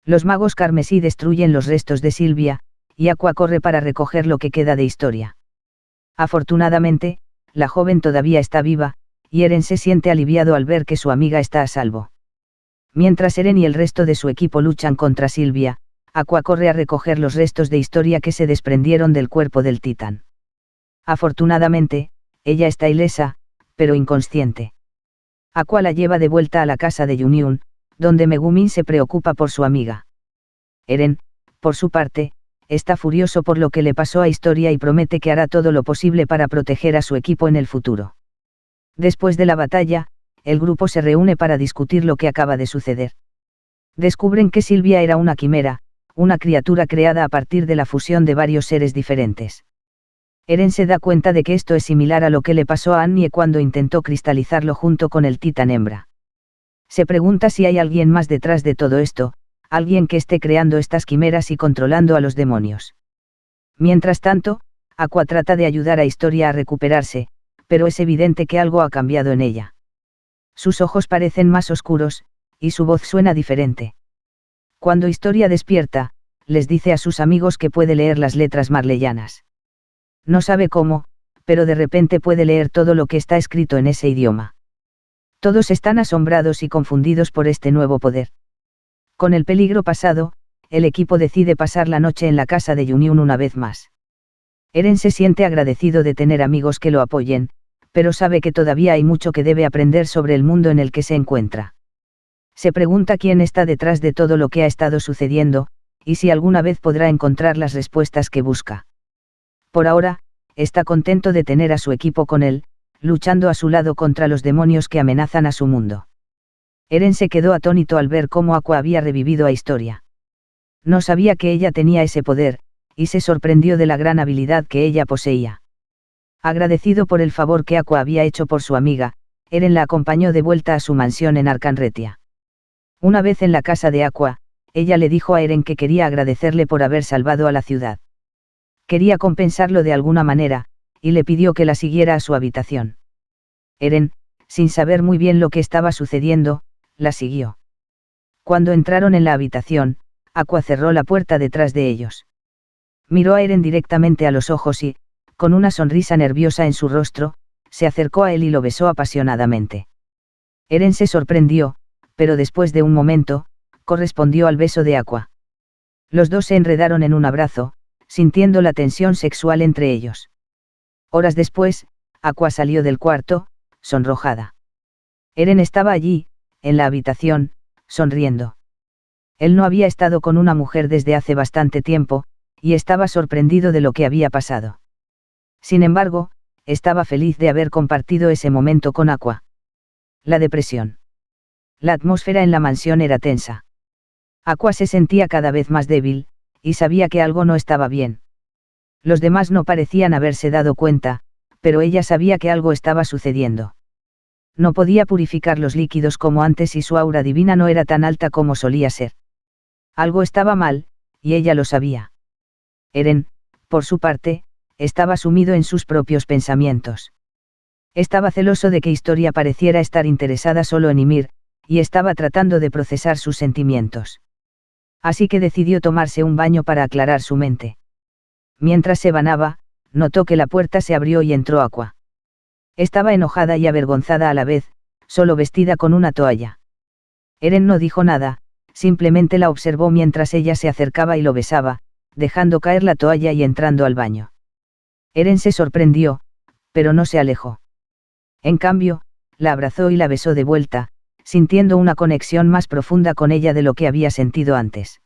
Los magos carmesí destruyen los restos de Silvia, y Aqua corre para recoger lo que queda de historia. Afortunadamente, la joven todavía está viva, y Eren se siente aliviado al ver que su amiga está a salvo. Mientras Eren y el resto de su equipo luchan contra Silvia, Aqua corre a recoger los restos de historia que se desprendieron del cuerpo del titán. Afortunadamente, ella está ilesa, pero inconsciente. Aqua la lleva de vuelta a la casa de Yuniun, donde Megumin se preocupa por su amiga. Eren, por su parte, está furioso por lo que le pasó a Historia y promete que hará todo lo posible para proteger a su equipo en el futuro. Después de la batalla, el grupo se reúne para discutir lo que acaba de suceder. Descubren que Silvia era una quimera, una criatura creada a partir de la fusión de varios seres diferentes. Eren se da cuenta de que esto es similar a lo que le pasó a Annie cuando intentó cristalizarlo junto con el titán hembra. Se pregunta si hay alguien más detrás de todo esto, alguien que esté creando estas quimeras y controlando a los demonios. Mientras tanto, Aqua trata de ayudar a Historia a recuperarse, pero es evidente que algo ha cambiado en ella. Sus ojos parecen más oscuros, y su voz suena diferente. Cuando Historia despierta, les dice a sus amigos que puede leer las letras marleyanas. No sabe cómo, pero de repente puede leer todo lo que está escrito en ese idioma. Todos están asombrados y confundidos por este nuevo poder. Con el peligro pasado, el equipo decide pasar la noche en la casa de Yuniun una vez más. Eren se siente agradecido de tener amigos que lo apoyen, pero sabe que todavía hay mucho que debe aprender sobre el mundo en el que se encuentra. Se pregunta quién está detrás de todo lo que ha estado sucediendo, y si alguna vez podrá encontrar las respuestas que busca. Por ahora, está contento de tener a su equipo con él, luchando a su lado contra los demonios que amenazan a su mundo. Eren se quedó atónito al ver cómo Aqua había revivido a Historia. No sabía que ella tenía ese poder, y se sorprendió de la gran habilidad que ella poseía. Agradecido por el favor que Aqua había hecho por su amiga, Eren la acompañó de vuelta a su mansión en Arcanretia. Una vez en la casa de Aqua, ella le dijo a Eren que quería agradecerle por haber salvado a la ciudad. Quería compensarlo de alguna manera, y le pidió que la siguiera a su habitación. Eren, sin saber muy bien lo que estaba sucediendo, la siguió. Cuando entraron en la habitación, Aqua cerró la puerta detrás de ellos. Miró a Eren directamente a los ojos y, con una sonrisa nerviosa en su rostro, se acercó a él y lo besó apasionadamente. Eren se sorprendió, pero después de un momento, correspondió al beso de Aqua. Los dos se enredaron en un abrazo, sintiendo la tensión sexual entre ellos. Horas después, Aqua salió del cuarto, sonrojada. Eren estaba allí, en la habitación, sonriendo. Él no había estado con una mujer desde hace bastante tiempo, y estaba sorprendido de lo que había pasado. Sin embargo, estaba feliz de haber compartido ese momento con Aqua. La depresión. La atmósfera en la mansión era tensa. Aqua se sentía cada vez más débil, y sabía que algo no estaba bien. Los demás no parecían haberse dado cuenta, pero ella sabía que algo estaba sucediendo. No podía purificar los líquidos como antes y su aura divina no era tan alta como solía ser. Algo estaba mal, y ella lo sabía. Eren, por su parte, estaba sumido en sus propios pensamientos. Estaba celoso de que Historia pareciera estar interesada solo en Ymir, y estaba tratando de procesar sus sentimientos así que decidió tomarse un baño para aclarar su mente. Mientras se banaba, notó que la puerta se abrió y entró Aqua. Estaba enojada y avergonzada a la vez, solo vestida con una toalla. Eren no dijo nada, simplemente la observó mientras ella se acercaba y lo besaba, dejando caer la toalla y entrando al baño. Eren se sorprendió, pero no se alejó. En cambio, la abrazó y la besó de vuelta, sintiendo una conexión más profunda con ella de lo que había sentido antes.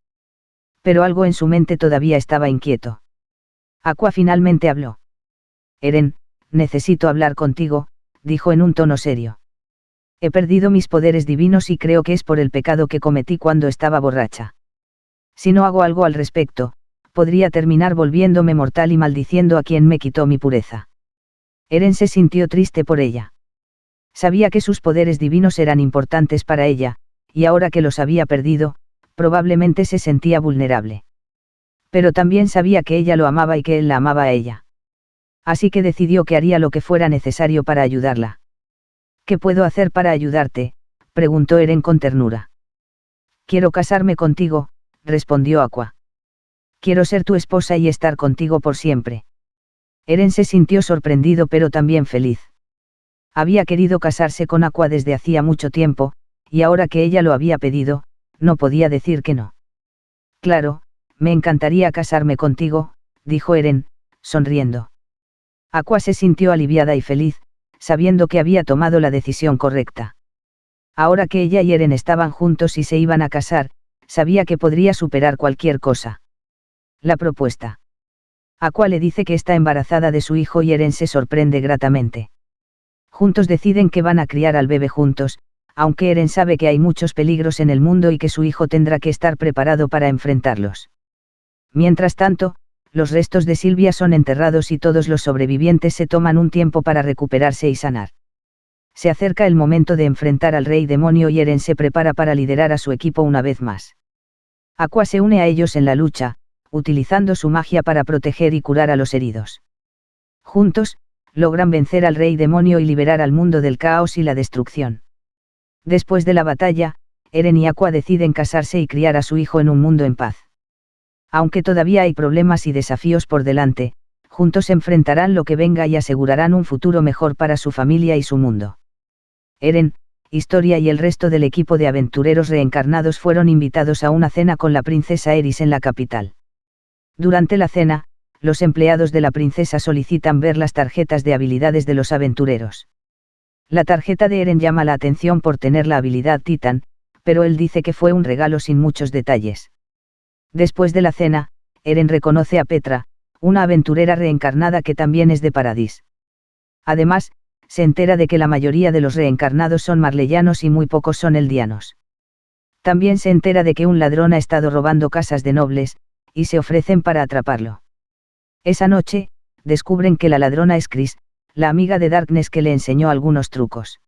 Pero algo en su mente todavía estaba inquieto. Aqua finalmente habló. Eren, necesito hablar contigo, dijo en un tono serio. He perdido mis poderes divinos y creo que es por el pecado que cometí cuando estaba borracha. Si no hago algo al respecto, podría terminar volviéndome mortal y maldiciendo a quien me quitó mi pureza. Eren se sintió triste por ella. Sabía que sus poderes divinos eran importantes para ella, y ahora que los había perdido, probablemente se sentía vulnerable. Pero también sabía que ella lo amaba y que él la amaba a ella. Así que decidió que haría lo que fuera necesario para ayudarla. ¿Qué puedo hacer para ayudarte? preguntó Eren con ternura. Quiero casarme contigo, respondió Aqua. Quiero ser tu esposa y estar contigo por siempre. Eren se sintió sorprendido pero también feliz. Había querido casarse con Aqua desde hacía mucho tiempo, y ahora que ella lo había pedido, no podía decir que no. Claro, me encantaría casarme contigo, dijo Eren, sonriendo. Aqua se sintió aliviada y feliz, sabiendo que había tomado la decisión correcta. Ahora que ella y Eren estaban juntos y se iban a casar, sabía que podría superar cualquier cosa. La propuesta. Aqua le dice que está embarazada de su hijo y Eren se sorprende gratamente. Juntos deciden que van a criar al bebé juntos, aunque Eren sabe que hay muchos peligros en el mundo y que su hijo tendrá que estar preparado para enfrentarlos. Mientras tanto, los restos de Silvia son enterrados y todos los sobrevivientes se toman un tiempo para recuperarse y sanar. Se acerca el momento de enfrentar al rey demonio y Eren se prepara para liderar a su equipo una vez más. Aqua se une a ellos en la lucha, utilizando su magia para proteger y curar a los heridos. Juntos, logran vencer al rey demonio y liberar al mundo del caos y la destrucción. Después de la batalla, Eren y Aqua deciden casarse y criar a su hijo en un mundo en paz. Aunque todavía hay problemas y desafíos por delante, juntos enfrentarán lo que venga y asegurarán un futuro mejor para su familia y su mundo. Eren, Historia y el resto del equipo de aventureros reencarnados fueron invitados a una cena con la princesa Eris en la capital. Durante la cena, los empleados de la princesa solicitan ver las tarjetas de habilidades de los aventureros. La tarjeta de Eren llama la atención por tener la habilidad Titan, pero él dice que fue un regalo sin muchos detalles. Después de la cena, Eren reconoce a Petra, una aventurera reencarnada que también es de Paradis. Además, se entera de que la mayoría de los reencarnados son marleyanos y muy pocos son eldianos. También se entera de que un ladrón ha estado robando casas de nobles, y se ofrecen para atraparlo. Esa noche, descubren que la ladrona es Chris, la amiga de Darkness que le enseñó algunos trucos.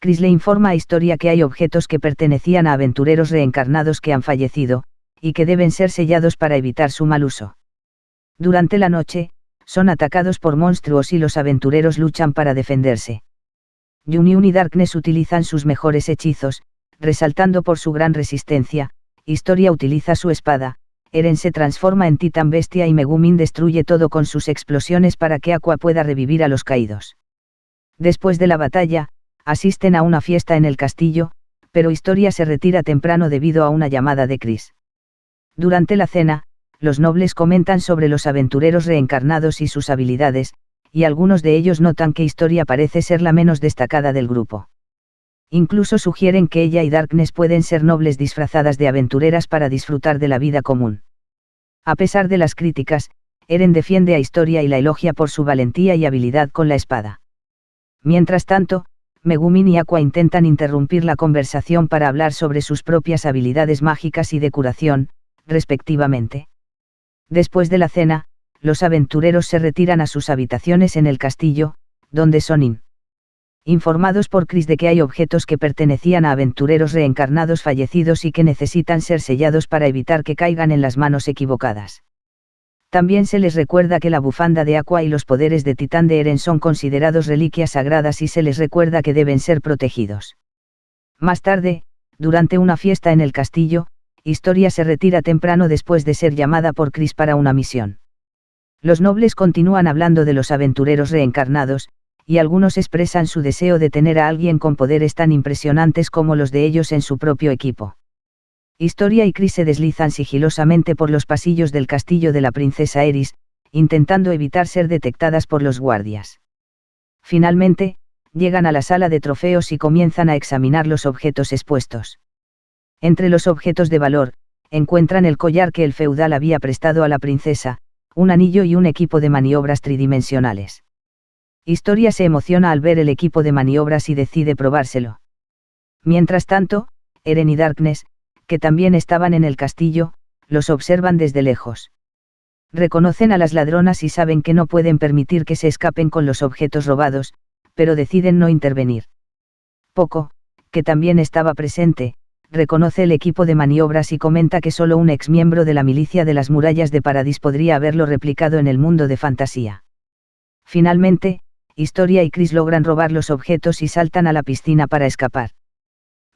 Chris le informa a Historia que hay objetos que pertenecían a aventureros reencarnados que han fallecido, y que deben ser sellados para evitar su mal uso. Durante la noche, son atacados por monstruos y los aventureros luchan para defenderse. Juniun y Darkness utilizan sus mejores hechizos, resaltando por su gran resistencia, Historia utiliza su espada, Eren se transforma en titán bestia y Megumin destruye todo con sus explosiones para que Aqua pueda revivir a los caídos. Después de la batalla, asisten a una fiesta en el castillo, pero Historia se retira temprano debido a una llamada de Chris. Durante la cena, los nobles comentan sobre los aventureros reencarnados y sus habilidades, y algunos de ellos notan que Historia parece ser la menos destacada del grupo. Incluso sugieren que ella y Darkness pueden ser nobles disfrazadas de aventureras para disfrutar de la vida común. A pesar de las críticas, Eren defiende a Historia y la elogia por su valentía y habilidad con la espada. Mientras tanto, Megumin y Aqua intentan interrumpir la conversación para hablar sobre sus propias habilidades mágicas y de curación, respectivamente. Después de la cena, los aventureros se retiran a sus habitaciones en el castillo, donde son informados por Chris de que hay objetos que pertenecían a aventureros reencarnados fallecidos y que necesitan ser sellados para evitar que caigan en las manos equivocadas. También se les recuerda que la bufanda de Aqua y los poderes de Titán de Eren son considerados reliquias sagradas y se les recuerda que deben ser protegidos. Más tarde, durante una fiesta en el castillo, Historia se retira temprano después de ser llamada por Chris para una misión. Los nobles continúan hablando de los aventureros reencarnados, y algunos expresan su deseo de tener a alguien con poderes tan impresionantes como los de ellos en su propio equipo. Historia y Chris se deslizan sigilosamente por los pasillos del castillo de la princesa Eris, intentando evitar ser detectadas por los guardias. Finalmente, llegan a la sala de trofeos y comienzan a examinar los objetos expuestos. Entre los objetos de valor, encuentran el collar que el feudal había prestado a la princesa, un anillo y un equipo de maniobras tridimensionales. Historia se emociona al ver el equipo de maniobras y decide probárselo. Mientras tanto, Eren y Darkness, que también estaban en el castillo, los observan desde lejos. Reconocen a las ladronas y saben que no pueden permitir que se escapen con los objetos robados, pero deciden no intervenir. Poco, que también estaba presente, reconoce el equipo de maniobras y comenta que solo un ex miembro de la milicia de las murallas de Paradis podría haberlo replicado en el mundo de fantasía. Finalmente, Historia y Chris logran robar los objetos y saltan a la piscina para escapar.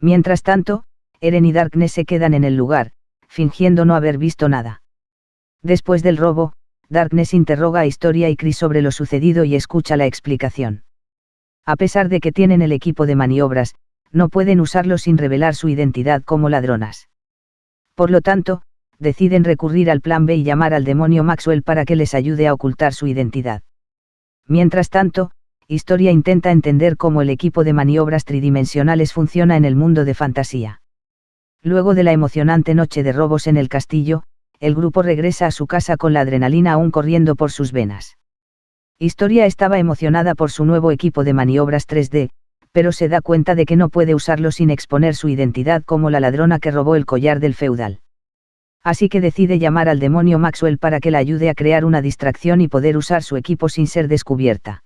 Mientras tanto, Eren y Darkness se quedan en el lugar, fingiendo no haber visto nada. Después del robo, Darkness interroga a Historia y Chris sobre lo sucedido y escucha la explicación. A pesar de que tienen el equipo de maniobras, no pueden usarlo sin revelar su identidad como ladronas. Por lo tanto, deciden recurrir al plan B y llamar al demonio Maxwell para que les ayude a ocultar su identidad. Mientras tanto, Historia intenta entender cómo el equipo de maniobras tridimensionales funciona en el mundo de fantasía. Luego de la emocionante noche de robos en el castillo, el grupo regresa a su casa con la adrenalina aún corriendo por sus venas. Historia estaba emocionada por su nuevo equipo de maniobras 3D, pero se da cuenta de que no puede usarlo sin exponer su identidad como la ladrona que robó el collar del feudal. Así que decide llamar al demonio Maxwell para que la ayude a crear una distracción y poder usar su equipo sin ser descubierta.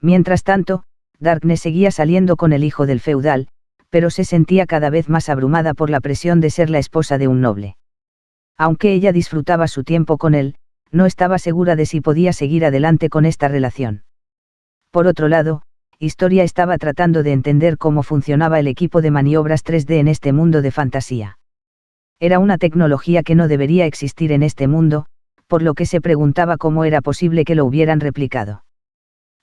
Mientras tanto, Darkness seguía saliendo con el hijo del feudal, pero se sentía cada vez más abrumada por la presión de ser la esposa de un noble. Aunque ella disfrutaba su tiempo con él, no estaba segura de si podía seguir adelante con esta relación. Por otro lado, Historia estaba tratando de entender cómo funcionaba el equipo de maniobras 3D en este mundo de fantasía. Era una tecnología que no debería existir en este mundo, por lo que se preguntaba cómo era posible que lo hubieran replicado.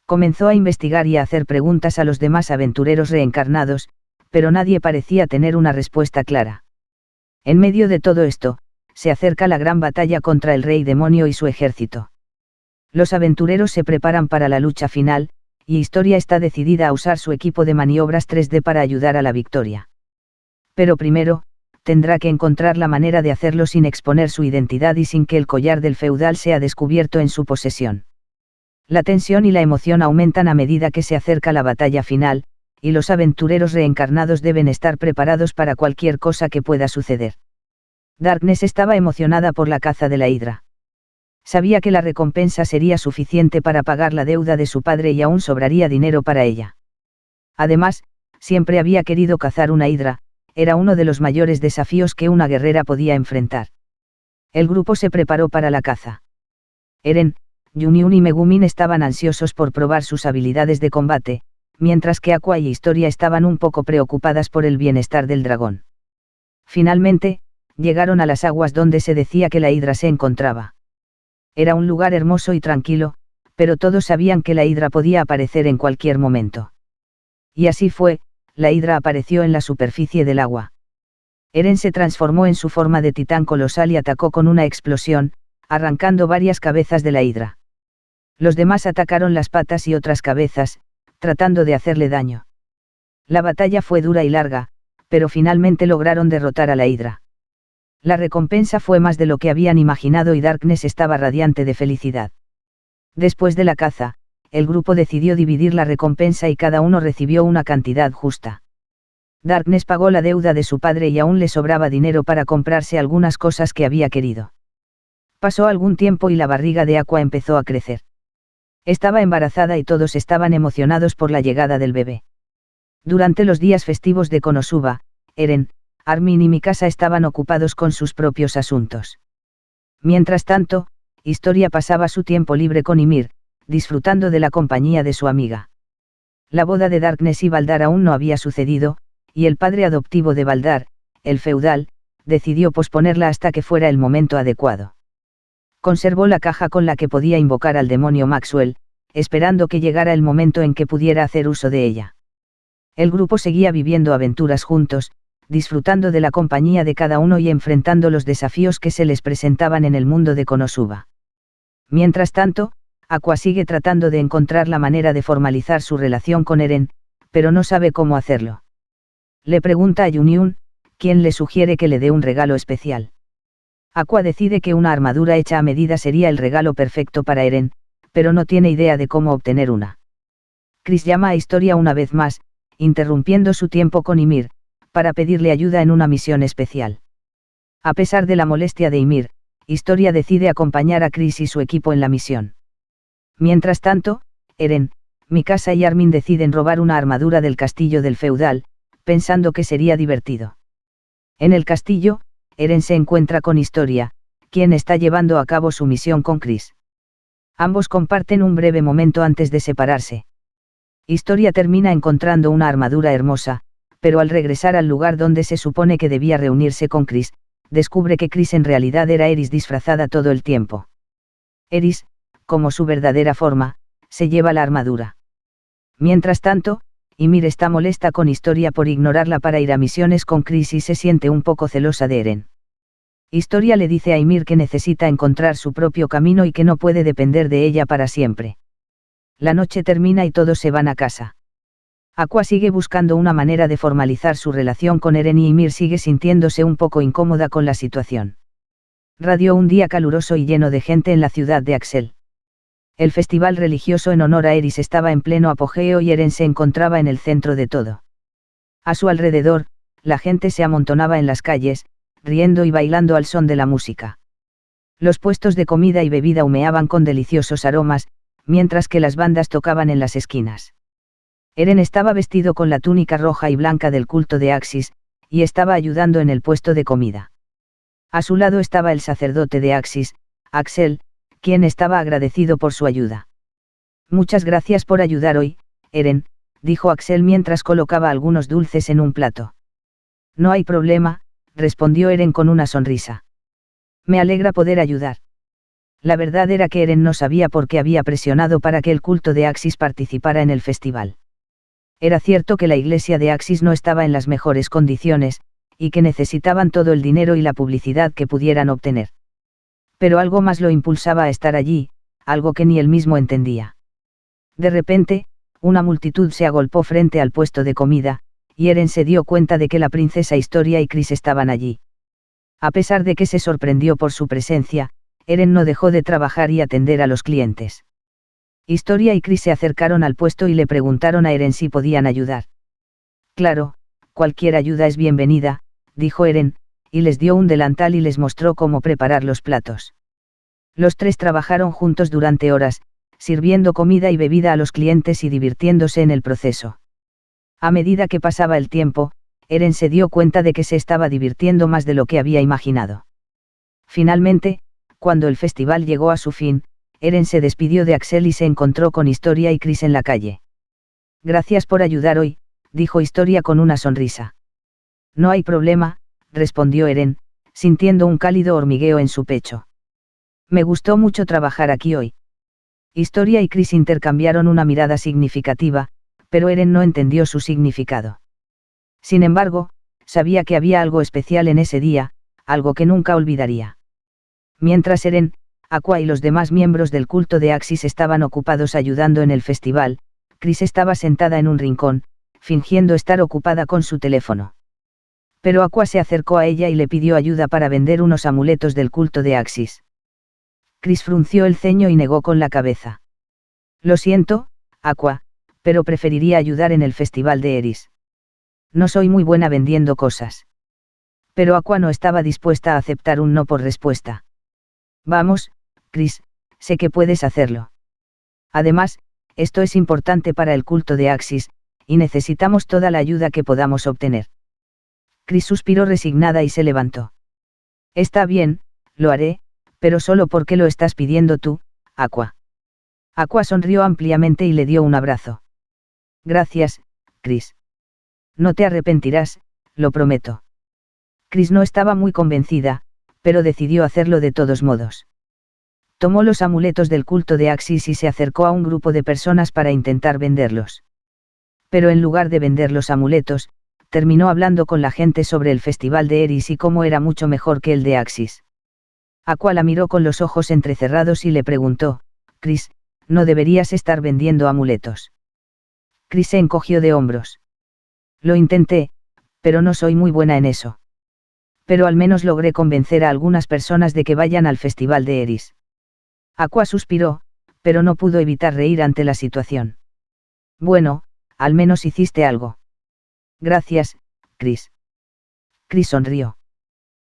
Comenzó a investigar y a hacer preguntas a los demás aventureros reencarnados, pero nadie parecía tener una respuesta clara. En medio de todo esto, se acerca la gran batalla contra el rey demonio y su ejército. Los aventureros se preparan para la lucha final, y Historia está decidida a usar su equipo de maniobras 3D para ayudar a la victoria. Pero primero, tendrá que encontrar la manera de hacerlo sin exponer su identidad y sin que el collar del feudal sea descubierto en su posesión. La tensión y la emoción aumentan a medida que se acerca la batalla final, y los aventureros reencarnados deben estar preparados para cualquier cosa que pueda suceder. Darkness estaba emocionada por la caza de la hidra. Sabía que la recompensa sería suficiente para pagar la deuda de su padre y aún sobraría dinero para ella. Además, siempre había querido cazar una hidra, era uno de los mayores desafíos que una guerrera podía enfrentar. El grupo se preparó para la caza. Eren, Juniun y Megumin estaban ansiosos por probar sus habilidades de combate, mientras que Aqua y Historia estaban un poco preocupadas por el bienestar del dragón. Finalmente, llegaron a las aguas donde se decía que la hidra se encontraba. Era un lugar hermoso y tranquilo, pero todos sabían que la hidra podía aparecer en cualquier momento. Y así fue, la hidra apareció en la superficie del agua. Eren se transformó en su forma de titán colosal y atacó con una explosión, arrancando varias cabezas de la hidra. Los demás atacaron las patas y otras cabezas, tratando de hacerle daño. La batalla fue dura y larga, pero finalmente lograron derrotar a la hidra. La recompensa fue más de lo que habían imaginado y Darkness estaba radiante de felicidad. Después de la caza, el grupo decidió dividir la recompensa y cada uno recibió una cantidad justa. Darkness pagó la deuda de su padre y aún le sobraba dinero para comprarse algunas cosas que había querido. Pasó algún tiempo y la barriga de Aqua empezó a crecer. Estaba embarazada y todos estaban emocionados por la llegada del bebé. Durante los días festivos de Konosuba, Eren, Armin y Mikasa estaban ocupados con sus propios asuntos. Mientras tanto, Historia pasaba su tiempo libre con Ymir, disfrutando de la compañía de su amiga. La boda de Darkness y Baldar aún no había sucedido, y el padre adoptivo de Baldar, el feudal, decidió posponerla hasta que fuera el momento adecuado. Conservó la caja con la que podía invocar al demonio Maxwell, esperando que llegara el momento en que pudiera hacer uso de ella. El grupo seguía viviendo aventuras juntos, disfrutando de la compañía de cada uno y enfrentando los desafíos que se les presentaban en el mundo de Konosuba. Mientras tanto, Aqua sigue tratando de encontrar la manera de formalizar su relación con Eren, pero no sabe cómo hacerlo. Le pregunta a Juniun, quien le sugiere que le dé un regalo especial. Aqua decide que una armadura hecha a medida sería el regalo perfecto para Eren, pero no tiene idea de cómo obtener una. Chris llama a Historia una vez más, interrumpiendo su tiempo con Ymir, para pedirle ayuda en una misión especial. A pesar de la molestia de Ymir, Historia decide acompañar a Chris y su equipo en la misión. Mientras tanto, Eren, Mikasa y Armin deciden robar una armadura del castillo del feudal, pensando que sería divertido. En el castillo, Eren se encuentra con Historia, quien está llevando a cabo su misión con Chris. Ambos comparten un breve momento antes de separarse. Historia termina encontrando una armadura hermosa, pero al regresar al lugar donde se supone que debía reunirse con Chris, descubre que Chris en realidad era Eris disfrazada todo el tiempo. Eris, como su verdadera forma, se lleva la armadura. Mientras tanto, Ymir está molesta con Historia por ignorarla para ir a misiones con Chris y se siente un poco celosa de Eren. Historia le dice a Ymir que necesita encontrar su propio camino y que no puede depender de ella para siempre. La noche termina y todos se van a casa. Aqua sigue buscando una manera de formalizar su relación con Eren y Ymir sigue sintiéndose un poco incómoda con la situación. Radio un día caluroso y lleno de gente en la ciudad de Axel. El festival religioso en honor a Eris estaba en pleno apogeo y Eren se encontraba en el centro de todo. A su alrededor, la gente se amontonaba en las calles, riendo y bailando al son de la música. Los puestos de comida y bebida humeaban con deliciosos aromas, mientras que las bandas tocaban en las esquinas. Eren estaba vestido con la túnica roja y blanca del culto de Axis, y estaba ayudando en el puesto de comida. A su lado estaba el sacerdote de Axis, Axel, quien estaba agradecido por su ayuda. Muchas gracias por ayudar hoy, Eren, dijo Axel mientras colocaba algunos dulces en un plato. No hay problema, respondió Eren con una sonrisa. Me alegra poder ayudar. La verdad era que Eren no sabía por qué había presionado para que el culto de Axis participara en el festival. Era cierto que la iglesia de Axis no estaba en las mejores condiciones, y que necesitaban todo el dinero y la publicidad que pudieran obtener pero algo más lo impulsaba a estar allí, algo que ni él mismo entendía. De repente, una multitud se agolpó frente al puesto de comida, y Eren se dio cuenta de que la princesa Historia y Chris estaban allí. A pesar de que se sorprendió por su presencia, Eren no dejó de trabajar y atender a los clientes. Historia y Chris se acercaron al puesto y le preguntaron a Eren si podían ayudar. Claro, cualquier ayuda es bienvenida, dijo Eren, y les dio un delantal y les mostró cómo preparar los platos. Los tres trabajaron juntos durante horas, sirviendo comida y bebida a los clientes y divirtiéndose en el proceso. A medida que pasaba el tiempo, Eren se dio cuenta de que se estaba divirtiendo más de lo que había imaginado. Finalmente, cuando el festival llegó a su fin, Eren se despidió de Axel y se encontró con Historia y Chris en la calle. Gracias por ayudar hoy, dijo Historia con una sonrisa. No hay problema, respondió Eren, sintiendo un cálido hormigueo en su pecho. Me gustó mucho trabajar aquí hoy. Historia y Chris intercambiaron una mirada significativa, pero Eren no entendió su significado. Sin embargo, sabía que había algo especial en ese día, algo que nunca olvidaría. Mientras Eren, Aqua y los demás miembros del culto de Axis estaban ocupados ayudando en el festival, Chris estaba sentada en un rincón, fingiendo estar ocupada con su teléfono pero Aqua se acercó a ella y le pidió ayuda para vender unos amuletos del culto de Axis. Chris frunció el ceño y negó con la cabeza. Lo siento, Aqua, pero preferiría ayudar en el festival de Eris. No soy muy buena vendiendo cosas. Pero Aqua no estaba dispuesta a aceptar un no por respuesta. Vamos, Chris, sé que puedes hacerlo. Además, esto es importante para el culto de Axis, y necesitamos toda la ayuda que podamos obtener. Chris suspiró resignada y se levantó. Está bien, lo haré, pero solo porque lo estás pidiendo tú, Aqua. Aqua sonrió ampliamente y le dio un abrazo. Gracias, Chris. No te arrepentirás, lo prometo. Chris no estaba muy convencida, pero decidió hacerlo de todos modos. Tomó los amuletos del culto de Axis y se acercó a un grupo de personas para intentar venderlos. Pero en lugar de vender los amuletos, terminó hablando con la gente sobre el festival de Eris y cómo era mucho mejor que el de Axis. Aqua la miró con los ojos entrecerrados y le preguntó, Chris, no deberías estar vendiendo amuletos. Chris se encogió de hombros. Lo intenté, pero no soy muy buena en eso. Pero al menos logré convencer a algunas personas de que vayan al festival de Eris. Aqua suspiró, pero no pudo evitar reír ante la situación. Bueno, al menos hiciste algo. Gracias, Chris. Chris sonrió.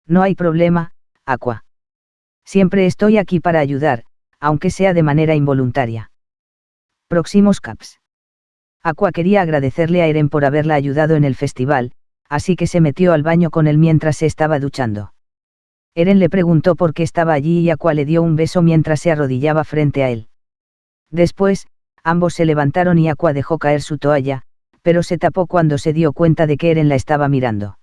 No hay problema, Aqua. Siempre estoy aquí para ayudar, aunque sea de manera involuntaria. Próximos caps. Aqua quería agradecerle a Eren por haberla ayudado en el festival, así que se metió al baño con él mientras se estaba duchando. Eren le preguntó por qué estaba allí y Aqua le dio un beso mientras se arrodillaba frente a él. Después, ambos se levantaron y Aqua dejó caer su toalla, pero se tapó cuando se dio cuenta de que Eren la estaba mirando.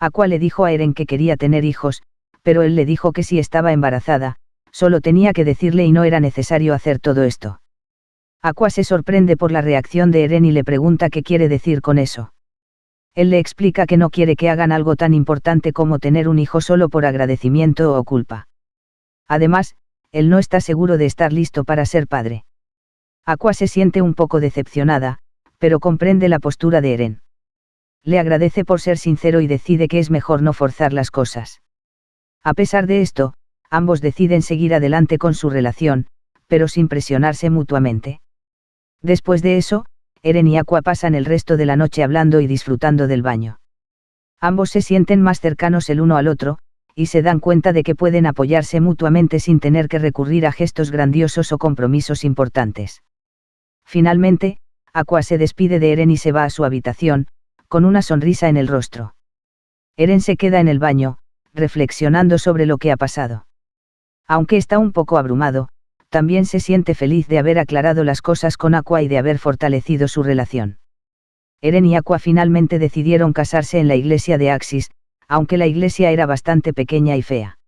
Aqua le dijo a Eren que quería tener hijos, pero él le dijo que si estaba embarazada, solo tenía que decirle y no era necesario hacer todo esto. Aqua se sorprende por la reacción de Eren y le pregunta qué quiere decir con eso. Él le explica que no quiere que hagan algo tan importante como tener un hijo solo por agradecimiento o culpa. Además, él no está seguro de estar listo para ser padre. Aqua se siente un poco decepcionada, pero comprende la postura de Eren. Le agradece por ser sincero y decide que es mejor no forzar las cosas. A pesar de esto, ambos deciden seguir adelante con su relación, pero sin presionarse mutuamente. Después de eso, Eren y Aqua pasan el resto de la noche hablando y disfrutando del baño. Ambos se sienten más cercanos el uno al otro, y se dan cuenta de que pueden apoyarse mutuamente sin tener que recurrir a gestos grandiosos o compromisos importantes. Finalmente, Aqua se despide de Eren y se va a su habitación, con una sonrisa en el rostro. Eren se queda en el baño, reflexionando sobre lo que ha pasado. Aunque está un poco abrumado, también se siente feliz de haber aclarado las cosas con Aqua y de haber fortalecido su relación. Eren y Aqua finalmente decidieron casarse en la iglesia de Axis, aunque la iglesia era bastante pequeña y fea.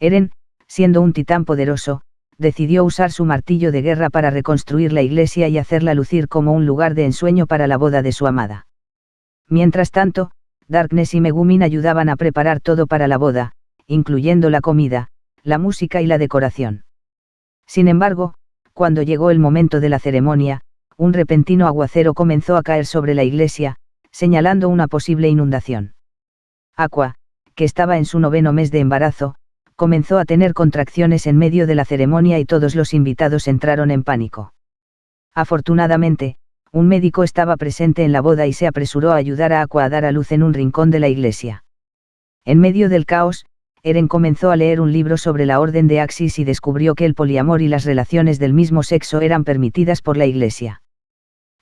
Eren, siendo un titán poderoso, decidió usar su martillo de guerra para reconstruir la iglesia y hacerla lucir como un lugar de ensueño para la boda de su amada. Mientras tanto, Darkness y Megumin ayudaban a preparar todo para la boda, incluyendo la comida, la música y la decoración. Sin embargo, cuando llegó el momento de la ceremonia, un repentino aguacero comenzó a caer sobre la iglesia, señalando una posible inundación. Aqua, que estaba en su noveno mes de embarazo, comenzó a tener contracciones en medio de la ceremonia y todos los invitados entraron en pánico. Afortunadamente, un médico estaba presente en la boda y se apresuró a ayudar a Aqua a dar a luz en un rincón de la iglesia. En medio del caos, Eren comenzó a leer un libro sobre la orden de Axis y descubrió que el poliamor y las relaciones del mismo sexo eran permitidas por la iglesia.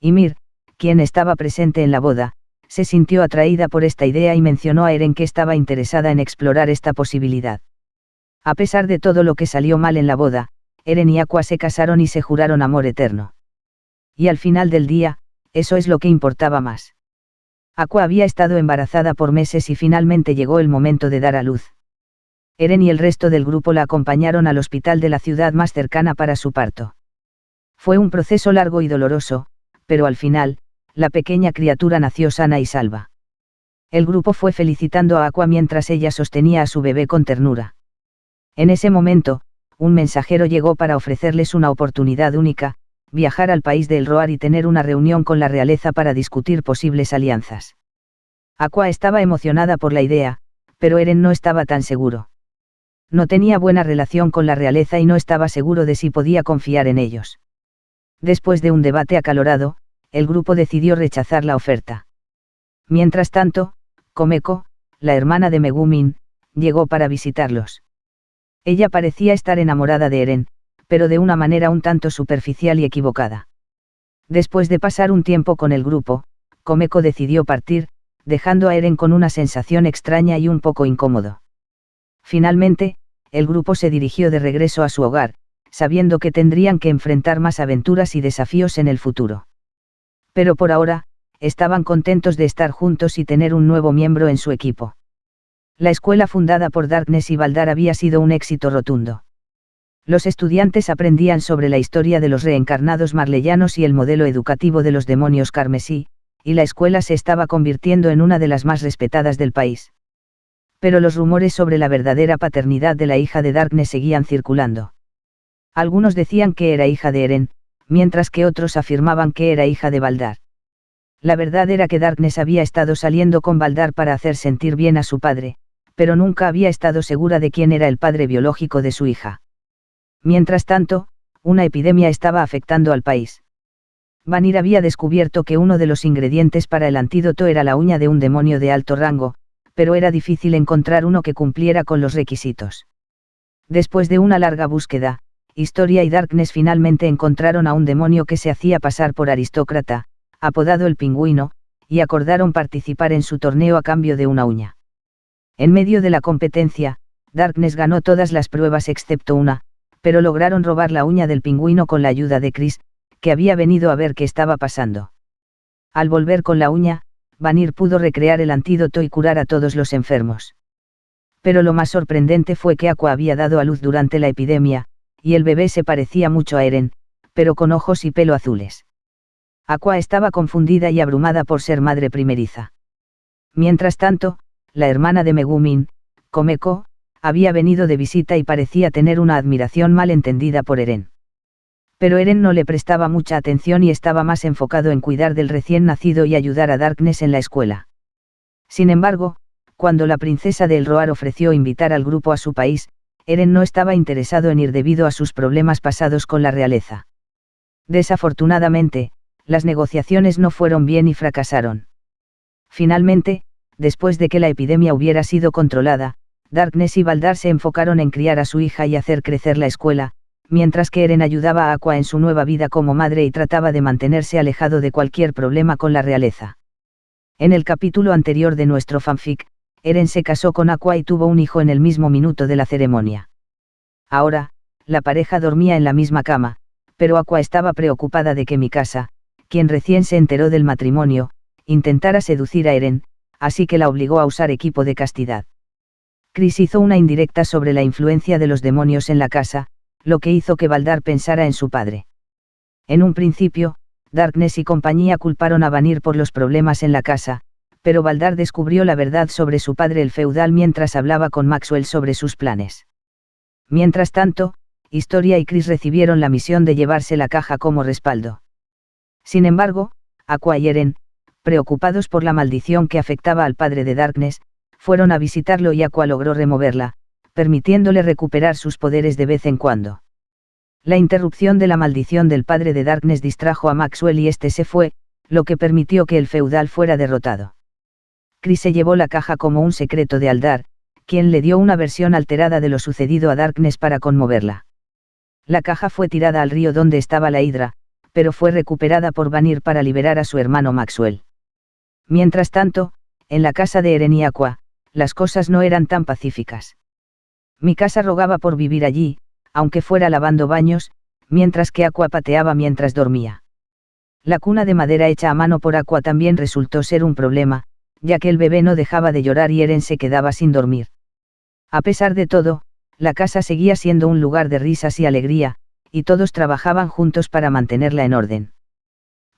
Ymir, quien estaba presente en la boda, se sintió atraída por esta idea y mencionó a Eren que estaba interesada en explorar esta posibilidad. A pesar de todo lo que salió mal en la boda, Eren y Aqua se casaron y se juraron amor eterno. Y al final del día, eso es lo que importaba más. Aqua había estado embarazada por meses y finalmente llegó el momento de dar a luz. Eren y el resto del grupo la acompañaron al hospital de la ciudad más cercana para su parto. Fue un proceso largo y doloroso, pero al final, la pequeña criatura nació sana y salva. El grupo fue felicitando a Aqua mientras ella sostenía a su bebé con ternura. En ese momento, un mensajero llegó para ofrecerles una oportunidad única, viajar al país de El Roar y tener una reunión con la realeza para discutir posibles alianzas. Aqua estaba emocionada por la idea, pero Eren no estaba tan seguro. No tenía buena relación con la realeza y no estaba seguro de si podía confiar en ellos. Después de un debate acalorado, el grupo decidió rechazar la oferta. Mientras tanto, Komeko, la hermana de Megumin, llegó para visitarlos. Ella parecía estar enamorada de Eren, pero de una manera un tanto superficial y equivocada. Después de pasar un tiempo con el grupo, Komeko decidió partir, dejando a Eren con una sensación extraña y un poco incómodo. Finalmente, el grupo se dirigió de regreso a su hogar, sabiendo que tendrían que enfrentar más aventuras y desafíos en el futuro pero por ahora, estaban contentos de estar juntos y tener un nuevo miembro en su equipo. La escuela fundada por Darkness y Baldar había sido un éxito rotundo. Los estudiantes aprendían sobre la historia de los reencarnados marleyanos y el modelo educativo de los demonios carmesí, y la escuela se estaba convirtiendo en una de las más respetadas del país. Pero los rumores sobre la verdadera paternidad de la hija de Darkness seguían circulando. Algunos decían que era hija de Eren, mientras que otros afirmaban que era hija de Baldar. La verdad era que Darkness había estado saliendo con Baldar para hacer sentir bien a su padre, pero nunca había estado segura de quién era el padre biológico de su hija. Mientras tanto, una epidemia estaba afectando al país. Vanir había descubierto que uno de los ingredientes para el antídoto era la uña de un demonio de alto rango, pero era difícil encontrar uno que cumpliera con los requisitos. Después de una larga búsqueda, Historia y Darkness finalmente encontraron a un demonio que se hacía pasar por aristócrata, apodado el pingüino, y acordaron participar en su torneo a cambio de una uña. En medio de la competencia, Darkness ganó todas las pruebas excepto una, pero lograron robar la uña del pingüino con la ayuda de Chris, que había venido a ver qué estaba pasando. Al volver con la uña, Vanir pudo recrear el antídoto y curar a todos los enfermos. Pero lo más sorprendente fue que Aqua había dado a luz durante la epidemia, y el bebé se parecía mucho a Eren, pero con ojos y pelo azules. Aqua estaba confundida y abrumada por ser madre primeriza. Mientras tanto, la hermana de Megumin, Komeko, había venido de visita y parecía tener una admiración mal entendida por Eren. Pero Eren no le prestaba mucha atención y estaba más enfocado en cuidar del recién nacido y ayudar a Darkness en la escuela. Sin embargo, cuando la princesa de Elroar ofreció invitar al grupo a su país, Eren no estaba interesado en ir debido a sus problemas pasados con la realeza. Desafortunadamente, las negociaciones no fueron bien y fracasaron. Finalmente, después de que la epidemia hubiera sido controlada, Darkness y Baldar se enfocaron en criar a su hija y hacer crecer la escuela, mientras que Eren ayudaba a Aqua en su nueva vida como madre y trataba de mantenerse alejado de cualquier problema con la realeza. En el capítulo anterior de nuestro fanfic, Eren se casó con Aqua y tuvo un hijo en el mismo minuto de la ceremonia. Ahora, la pareja dormía en la misma cama, pero Aqua estaba preocupada de que Mikasa, quien recién se enteró del matrimonio, intentara seducir a Eren, así que la obligó a usar equipo de castidad. Chris hizo una indirecta sobre la influencia de los demonios en la casa, lo que hizo que Baldar pensara en su padre. En un principio, Darkness y compañía culparon a Vanir por los problemas en la casa, pero Baldar descubrió la verdad sobre su padre el feudal mientras hablaba con Maxwell sobre sus planes. Mientras tanto, Historia y Chris recibieron la misión de llevarse la caja como respaldo. Sin embargo, Aqua y Eren, preocupados por la maldición que afectaba al padre de Darkness, fueron a visitarlo y Aqua logró removerla, permitiéndole recuperar sus poderes de vez en cuando. La interrupción de la maldición del padre de Darkness distrajo a Maxwell y este se fue, lo que permitió que el feudal fuera derrotado. Chris se llevó la caja como un secreto de Aldar, quien le dio una versión alterada de lo sucedido a Darkness para conmoverla. La caja fue tirada al río donde estaba la hidra, pero fue recuperada por Vanir para liberar a su hermano Maxwell. Mientras tanto, en la casa de Eren y Aqua, las cosas no eran tan pacíficas. Mi casa rogaba por vivir allí, aunque fuera lavando baños, mientras que Aqua pateaba mientras dormía. La cuna de madera hecha a mano por Aqua también resultó ser un problema, ya que el bebé no dejaba de llorar y Eren se quedaba sin dormir. A pesar de todo, la casa seguía siendo un lugar de risas y alegría, y todos trabajaban juntos para mantenerla en orden.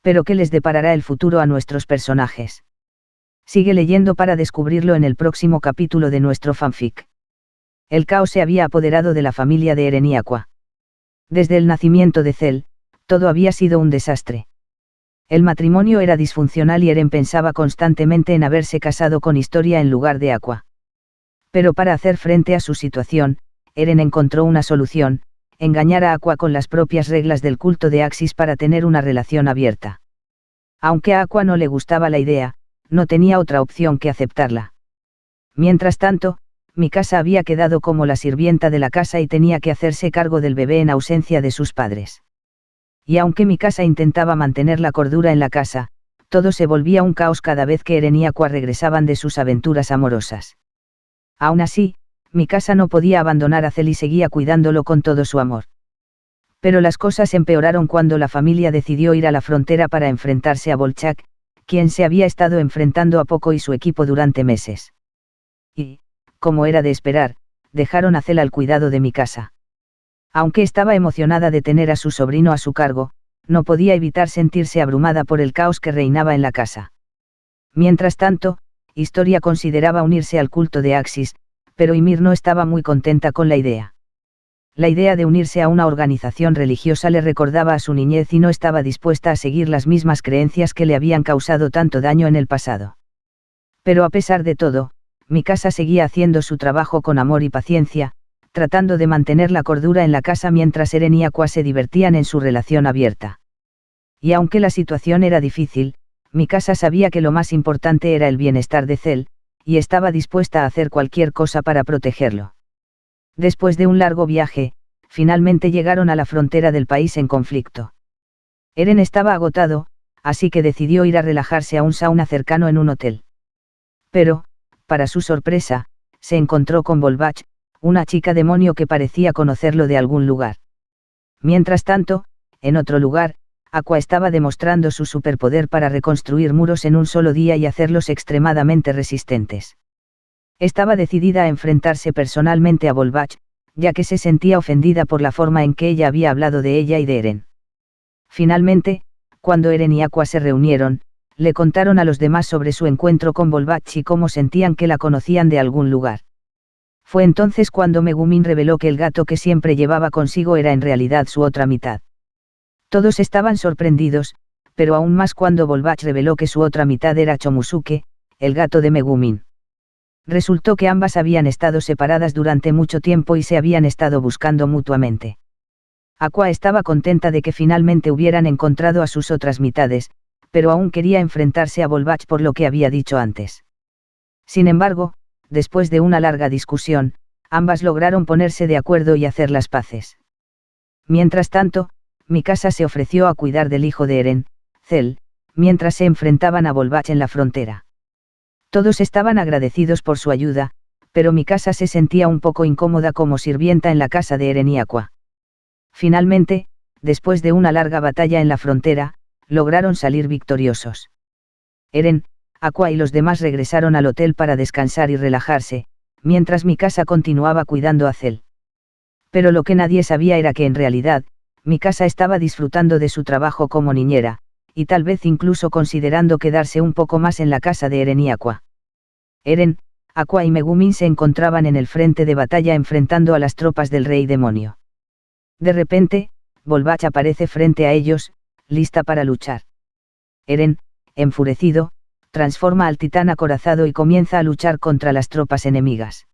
Pero ¿qué les deparará el futuro a nuestros personajes? Sigue leyendo para descubrirlo en el próximo capítulo de nuestro fanfic. El caos se había apoderado de la familia de Eren y Aqua. Desde el nacimiento de Cel, todo había sido un desastre. El matrimonio era disfuncional y Eren pensaba constantemente en haberse casado con Historia en lugar de Aqua. Pero para hacer frente a su situación, Eren encontró una solución, engañar a Aqua con las propias reglas del culto de Axis para tener una relación abierta. Aunque a Aqua no le gustaba la idea, no tenía otra opción que aceptarla. Mientras tanto, mi casa había quedado como la sirvienta de la casa y tenía que hacerse cargo del bebé en ausencia de sus padres. Y aunque mi casa intentaba mantener la cordura en la casa, todo se volvía un caos cada vez que Eren y Aqua regresaban de sus aventuras amorosas. Aún así, mi casa no podía abandonar a Cel y seguía cuidándolo con todo su amor. Pero las cosas empeoraron cuando la familia decidió ir a la frontera para enfrentarse a Bolchak, quien se había estado enfrentando a Poco y su equipo durante meses. Y, como era de esperar, dejaron a Cel al cuidado de mi casa. Aunque estaba emocionada de tener a su sobrino a su cargo, no podía evitar sentirse abrumada por el caos que reinaba en la casa. Mientras tanto, Historia consideraba unirse al culto de Axis, pero Ymir no estaba muy contenta con la idea. La idea de unirse a una organización religiosa le recordaba a su niñez y no estaba dispuesta a seguir las mismas creencias que le habían causado tanto daño en el pasado. Pero a pesar de todo, mi casa seguía haciendo su trabajo con amor y paciencia, tratando de mantener la cordura en la casa mientras Eren y Aqua se divertían en su relación abierta. Y aunque la situación era difícil, mi casa sabía que lo más importante era el bienestar de Cel, y estaba dispuesta a hacer cualquier cosa para protegerlo. Después de un largo viaje, finalmente llegaron a la frontera del país en conflicto. Eren estaba agotado, así que decidió ir a relajarse a un sauna cercano en un hotel. Pero, para su sorpresa, se encontró con Volbach, una chica demonio que parecía conocerlo de algún lugar. Mientras tanto, en otro lugar, Aqua estaba demostrando su superpoder para reconstruir muros en un solo día y hacerlos extremadamente resistentes. Estaba decidida a enfrentarse personalmente a Volbach, ya que se sentía ofendida por la forma en que ella había hablado de ella y de Eren. Finalmente, cuando Eren y Aqua se reunieron, le contaron a los demás sobre su encuentro con Volbach y cómo sentían que la conocían de algún lugar. Fue entonces cuando Megumin reveló que el gato que siempre llevaba consigo era en realidad su otra mitad. Todos estaban sorprendidos, pero aún más cuando Volbach reveló que su otra mitad era Chomusuke, el gato de Megumin. Resultó que ambas habían estado separadas durante mucho tiempo y se habían estado buscando mutuamente. Aqua estaba contenta de que finalmente hubieran encontrado a sus otras mitades, pero aún quería enfrentarse a Volbach por lo que había dicho antes. Sin embargo, después de una larga discusión, ambas lograron ponerse de acuerdo y hacer las paces. Mientras tanto, mi casa se ofreció a cuidar del hijo de Eren, Cel, mientras se enfrentaban a Volbach en la frontera. Todos estaban agradecidos por su ayuda, pero mi casa se sentía un poco incómoda como sirvienta en la casa de Eren y Aqua. Finalmente, después de una larga batalla en la frontera, lograron salir victoriosos. Eren, Aqua y los demás regresaron al hotel para descansar y relajarse, mientras mi casa continuaba cuidando a Cel. Pero lo que nadie sabía era que en realidad, mi casa estaba disfrutando de su trabajo como niñera, y tal vez incluso considerando quedarse un poco más en la casa de Eren y Aqua. Eren, Aqua y Megumin se encontraban en el frente de batalla enfrentando a las tropas del rey demonio. De repente, Volbach aparece frente a ellos, lista para luchar. Eren, enfurecido, transforma al titán acorazado y comienza a luchar contra las tropas enemigas.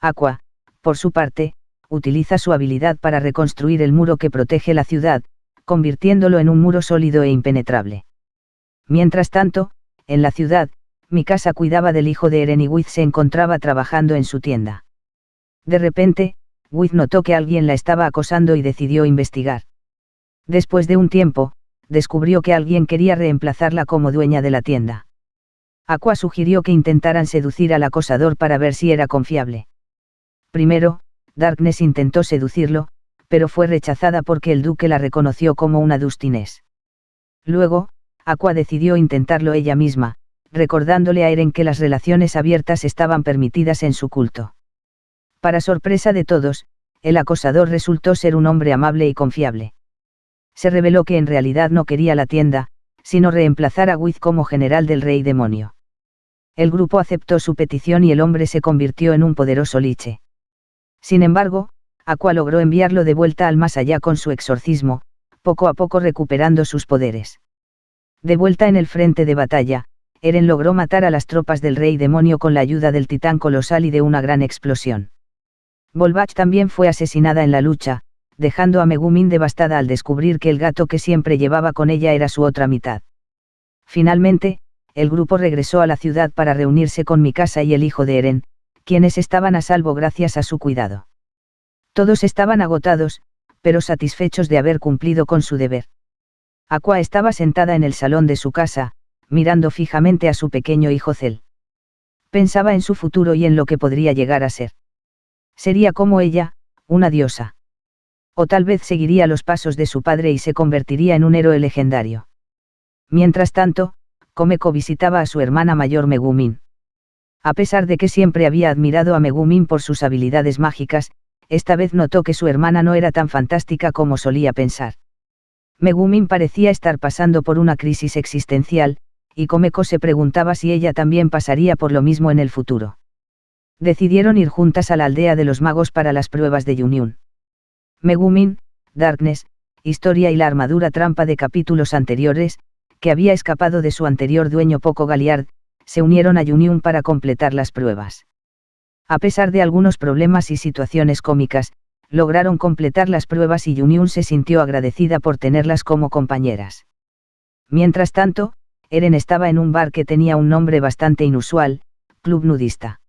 Aqua, por su parte, utiliza su habilidad para reconstruir el muro que protege la ciudad, convirtiéndolo en un muro sólido e impenetrable. Mientras tanto, en la ciudad, mi casa cuidaba del hijo de Eren y Wiz se encontraba trabajando en su tienda. De repente, Wiz notó que alguien la estaba acosando y decidió investigar. Después de un tiempo, descubrió que alguien quería reemplazarla como dueña de la tienda. Aqua sugirió que intentaran seducir al acosador para ver si era confiable. Primero, Darkness intentó seducirlo, pero fue rechazada porque el duque la reconoció como una Dustinés. Luego, Aqua decidió intentarlo ella misma, recordándole a Eren que las relaciones abiertas estaban permitidas en su culto. Para sorpresa de todos, el acosador resultó ser un hombre amable y confiable. Se reveló que en realidad no quería la tienda, sino reemplazar a Wiz como general del rey demonio. El grupo aceptó su petición y el hombre se convirtió en un poderoso liche. Sin embargo, Aqua logró enviarlo de vuelta al más allá con su exorcismo, poco a poco recuperando sus poderes. De vuelta en el frente de batalla, Eren logró matar a las tropas del rey demonio con la ayuda del titán colosal y de una gran explosión. Volbach también fue asesinada en la lucha, dejando a Megumin devastada al descubrir que el gato que siempre llevaba con ella era su otra mitad. Finalmente, el grupo regresó a la ciudad para reunirse con Mikasa y el hijo de Eren, quienes estaban a salvo gracias a su cuidado. Todos estaban agotados, pero satisfechos de haber cumplido con su deber. Aqua estaba sentada en el salón de su casa, mirando fijamente a su pequeño hijo Cel. Pensaba en su futuro y en lo que podría llegar a ser. Sería como ella, una diosa. O tal vez seguiría los pasos de su padre y se convertiría en un héroe legendario. Mientras tanto, Komeko visitaba a su hermana mayor Megumin. A pesar de que siempre había admirado a Megumin por sus habilidades mágicas, esta vez notó que su hermana no era tan fantástica como solía pensar. Megumin parecía estar pasando por una crisis existencial, y Komeko se preguntaba si ella también pasaría por lo mismo en el futuro. Decidieron ir juntas a la aldea de los magos para las pruebas de Yunyun. Megumin, Darkness, Historia y la armadura trampa de capítulos anteriores, que había escapado de su anterior dueño Poco Galiard, se unieron a Yuniun para completar las pruebas. A pesar de algunos problemas y situaciones cómicas, lograron completar las pruebas y Yuniun se sintió agradecida por tenerlas como compañeras. Mientras tanto, Eren estaba en un bar que tenía un nombre bastante inusual, Club Nudista.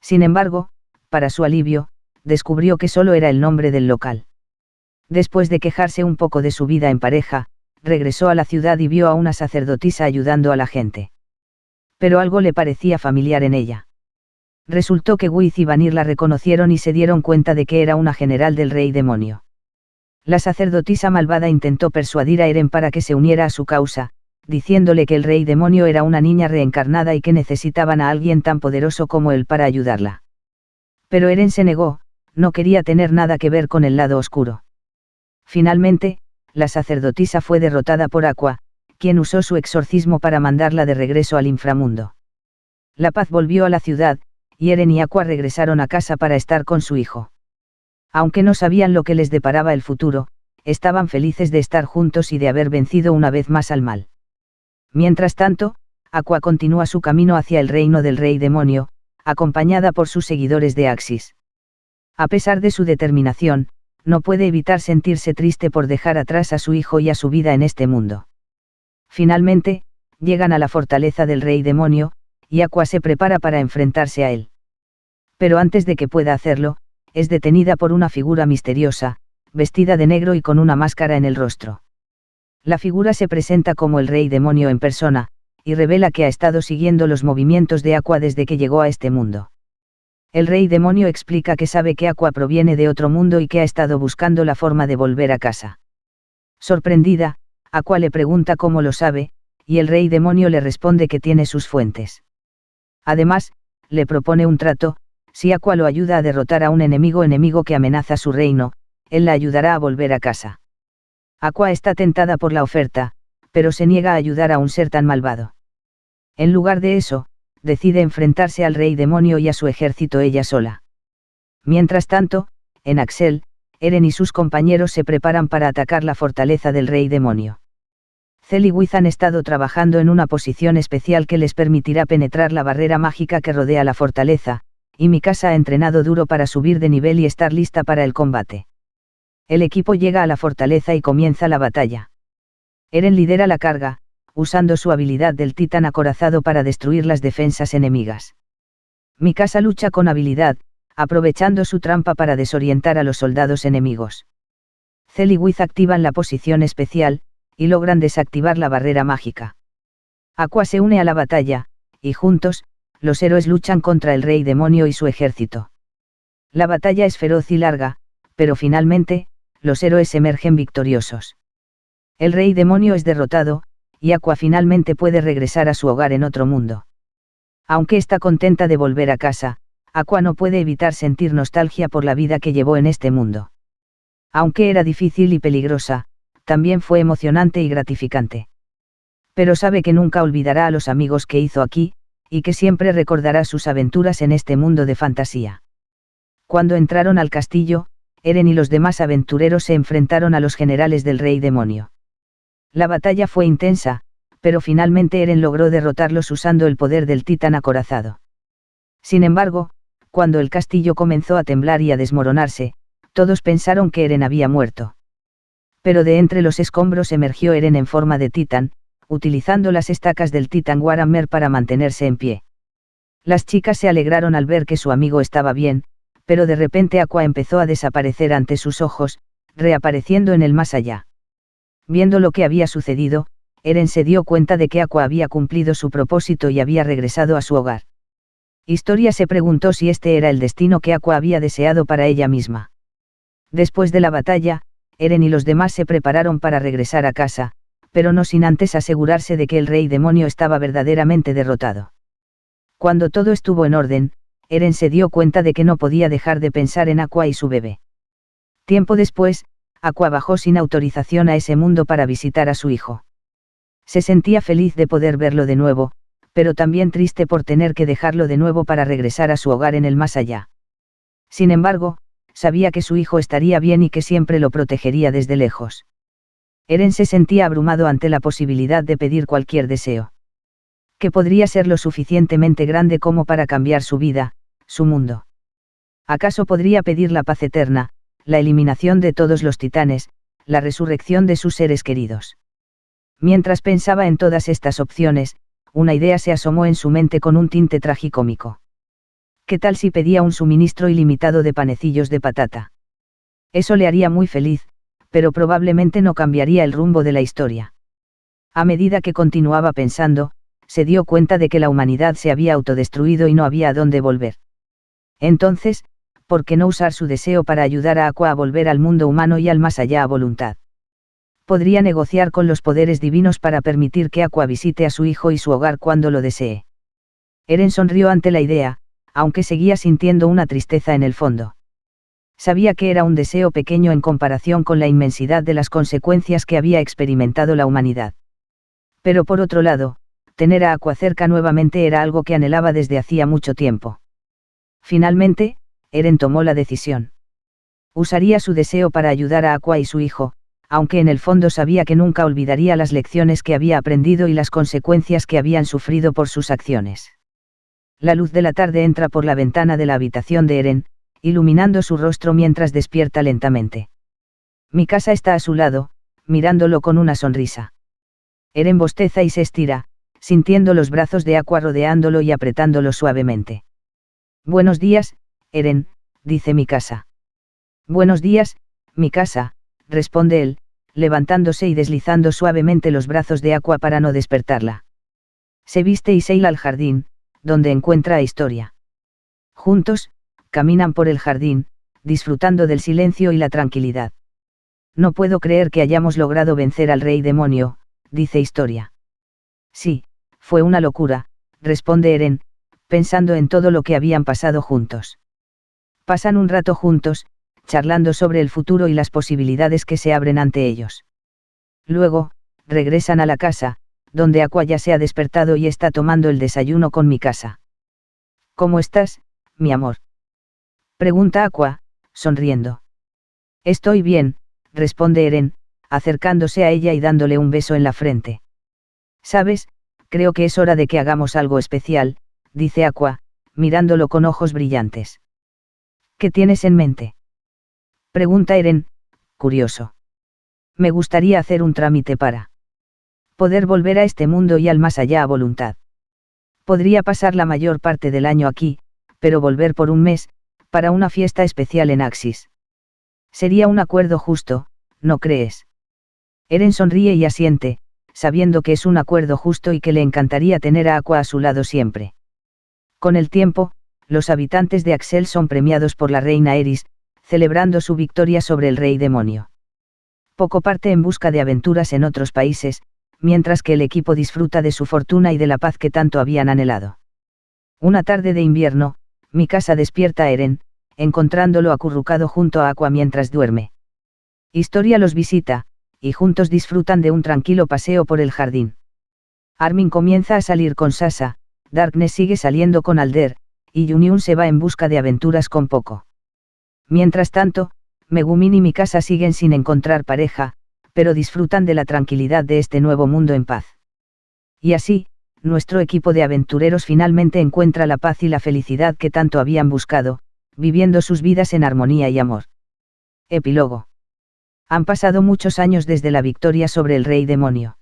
Sin embargo, para su alivio, descubrió que solo era el nombre del local. Después de quejarse un poco de su vida en pareja, regresó a la ciudad y vio a una sacerdotisa ayudando a la gente pero algo le parecía familiar en ella. Resultó que Wiz y Vanir la reconocieron y se dieron cuenta de que era una general del rey demonio. La sacerdotisa malvada intentó persuadir a Eren para que se uniera a su causa, diciéndole que el rey demonio era una niña reencarnada y que necesitaban a alguien tan poderoso como él para ayudarla. Pero Eren se negó, no quería tener nada que ver con el lado oscuro. Finalmente, la sacerdotisa fue derrotada por Aqua, quien usó su exorcismo para mandarla de regreso al inframundo. La paz volvió a la ciudad, y Eren y Aqua regresaron a casa para estar con su hijo. Aunque no sabían lo que les deparaba el futuro, estaban felices de estar juntos y de haber vencido una vez más al mal. Mientras tanto, Aqua continúa su camino hacia el reino del rey demonio, acompañada por sus seguidores de Axis. A pesar de su determinación, no puede evitar sentirse triste por dejar atrás a su hijo y a su vida en este mundo. Finalmente, llegan a la fortaleza del rey demonio, y Aqua se prepara para enfrentarse a él. Pero antes de que pueda hacerlo, es detenida por una figura misteriosa, vestida de negro y con una máscara en el rostro. La figura se presenta como el rey demonio en persona, y revela que ha estado siguiendo los movimientos de Aqua desde que llegó a este mundo. El rey demonio explica que sabe que Aqua proviene de otro mundo y que ha estado buscando la forma de volver a casa. Sorprendida, Aqua le pregunta cómo lo sabe, y el rey demonio le responde que tiene sus fuentes. Además, le propone un trato, si Aqua lo ayuda a derrotar a un enemigo enemigo que amenaza su reino, él la ayudará a volver a casa. Aqua está tentada por la oferta, pero se niega a ayudar a un ser tan malvado. En lugar de eso, decide enfrentarse al rey demonio y a su ejército ella sola. Mientras tanto, en Axel, Eren y sus compañeros se preparan para atacar la fortaleza del rey demonio. Cel y Wiz han estado trabajando en una posición especial que les permitirá penetrar la barrera mágica que rodea la fortaleza, y Mikasa ha entrenado duro para subir de nivel y estar lista para el combate. El equipo llega a la fortaleza y comienza la batalla. Eren lidera la carga, usando su habilidad del titán acorazado para destruir las defensas enemigas. Mikasa lucha con habilidad, aprovechando su trampa para desorientar a los soldados enemigos. Cell y Wiz activan la posición especial, y logran desactivar la barrera mágica. Aqua se une a la batalla, y juntos, los héroes luchan contra el rey demonio y su ejército. La batalla es feroz y larga, pero finalmente, los héroes emergen victoriosos. El rey demonio es derrotado, y Aqua finalmente puede regresar a su hogar en otro mundo. Aunque está contenta de volver a casa, Aqua no puede evitar sentir nostalgia por la vida que llevó en este mundo. Aunque era difícil y peligrosa, también fue emocionante y gratificante. Pero sabe que nunca olvidará a los amigos que hizo aquí, y que siempre recordará sus aventuras en este mundo de fantasía. Cuando entraron al castillo, Eren y los demás aventureros se enfrentaron a los generales del rey demonio. La batalla fue intensa, pero finalmente Eren logró derrotarlos usando el poder del titán acorazado. Sin embargo, cuando el castillo comenzó a temblar y a desmoronarse, todos pensaron que Eren había muerto. Pero de entre los escombros emergió Eren en forma de titán, utilizando las estacas del titán Warhammer para mantenerse en pie. Las chicas se alegraron al ver que su amigo estaba bien, pero de repente Aqua empezó a desaparecer ante sus ojos, reapareciendo en el más allá. Viendo lo que había sucedido, Eren se dio cuenta de que Aqua había cumplido su propósito y había regresado a su hogar. Historia se preguntó si este era el destino que Aqua había deseado para ella misma. Después de la batalla, Eren y los demás se prepararon para regresar a casa, pero no sin antes asegurarse de que el rey demonio estaba verdaderamente derrotado. Cuando todo estuvo en orden, Eren se dio cuenta de que no podía dejar de pensar en Aqua y su bebé. Tiempo después, Aqua bajó sin autorización a ese mundo para visitar a su hijo. Se sentía feliz de poder verlo de nuevo, pero también triste por tener que dejarlo de nuevo para regresar a su hogar en el más allá. Sin embargo, sabía que su hijo estaría bien y que siempre lo protegería desde lejos. Eren se sentía abrumado ante la posibilidad de pedir cualquier deseo. Que podría ser lo suficientemente grande como para cambiar su vida, su mundo. ¿Acaso podría pedir la paz eterna, la eliminación de todos los titanes, la resurrección de sus seres queridos? Mientras pensaba en todas estas opciones, una idea se asomó en su mente con un tinte tragicómico. ¿Qué tal si pedía un suministro ilimitado de panecillos de patata? Eso le haría muy feliz, pero probablemente no cambiaría el rumbo de la historia. A medida que continuaba pensando, se dio cuenta de que la humanidad se había autodestruido y no había a dónde volver. Entonces, ¿por qué no usar su deseo para ayudar a Aqua a volver al mundo humano y al más allá a voluntad? Podría negociar con los poderes divinos para permitir que Aqua visite a su hijo y su hogar cuando lo desee. Eren sonrió ante la idea, aunque seguía sintiendo una tristeza en el fondo. Sabía que era un deseo pequeño en comparación con la inmensidad de las consecuencias que había experimentado la humanidad. Pero por otro lado, tener a Aqua cerca nuevamente era algo que anhelaba desde hacía mucho tiempo. Finalmente, Eren tomó la decisión. Usaría su deseo para ayudar a Aqua y su hijo, aunque en el fondo sabía que nunca olvidaría las lecciones que había aprendido y las consecuencias que habían sufrido por sus acciones. La luz de la tarde entra por la ventana de la habitación de Eren, iluminando su rostro mientras despierta lentamente. Mi casa está a su lado, mirándolo con una sonrisa. Eren bosteza y se estira, sintiendo los brazos de Aqua rodeándolo y apretándolo suavemente. Buenos días, Eren, dice mi casa. Buenos días, mi casa, responde él, levantándose y deslizando suavemente los brazos de Aqua para no despertarla. Se viste y se al jardín, donde encuentra a Historia. Juntos, caminan por el jardín, disfrutando del silencio y la tranquilidad. No puedo creer que hayamos logrado vencer al rey demonio, dice Historia. Sí, fue una locura, responde Eren, pensando en todo lo que habían pasado juntos. Pasan un rato juntos, charlando sobre el futuro y las posibilidades que se abren ante ellos. Luego, regresan a la casa, donde Aqua ya se ha despertado y está tomando el desayuno con mi casa. ¿Cómo estás, mi amor? Pregunta Aqua, sonriendo. Estoy bien, responde Eren, acercándose a ella y dándole un beso en la frente. Sabes, creo que es hora de que hagamos algo especial, dice Aqua, mirándolo con ojos brillantes. ¿Qué tienes en mente? Pregunta Eren, curioso. Me gustaría hacer un trámite para poder volver a este mundo y al más allá a voluntad. Podría pasar la mayor parte del año aquí, pero volver por un mes, para una fiesta especial en Axis. Sería un acuerdo justo, ¿no crees? Eren sonríe y asiente, sabiendo que es un acuerdo justo y que le encantaría tener a Aqua a su lado siempre. Con el tiempo, los habitantes de Axel son premiados por la reina Eris, celebrando su victoria sobre el rey demonio. Poco parte en busca de aventuras en otros países, mientras que el equipo disfruta de su fortuna y de la paz que tanto habían anhelado. Una tarde de invierno, mi casa despierta a Eren, encontrándolo acurrucado junto a Aqua mientras duerme. Historia los visita, y juntos disfrutan de un tranquilo paseo por el jardín. Armin comienza a salir con Sasa, Darkness sigue saliendo con Alder, y Juniun se va en busca de aventuras con Poco. Mientras tanto, Megumin y mi casa siguen sin encontrar pareja, pero disfrutan de la tranquilidad de este nuevo mundo en paz. Y así, nuestro equipo de aventureros finalmente encuentra la paz y la felicidad que tanto habían buscado, viviendo sus vidas en armonía y amor. Epílogo. Han pasado muchos años desde la victoria sobre el rey demonio.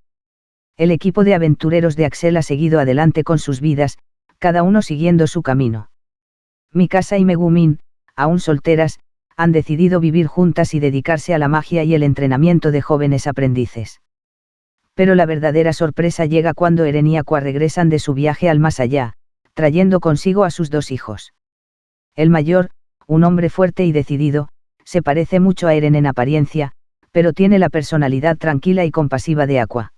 El equipo de aventureros de Axel ha seguido adelante con sus vidas, cada uno siguiendo su camino. Mikasa y Megumin, aún solteras, han decidido vivir juntas y dedicarse a la magia y el entrenamiento de jóvenes aprendices pero la verdadera sorpresa llega cuando Eren y Aqua regresan de su viaje al más allá, trayendo consigo a sus dos hijos. El mayor, un hombre fuerte y decidido, se parece mucho a Eren en apariencia, pero tiene la personalidad tranquila y compasiva de Aqua.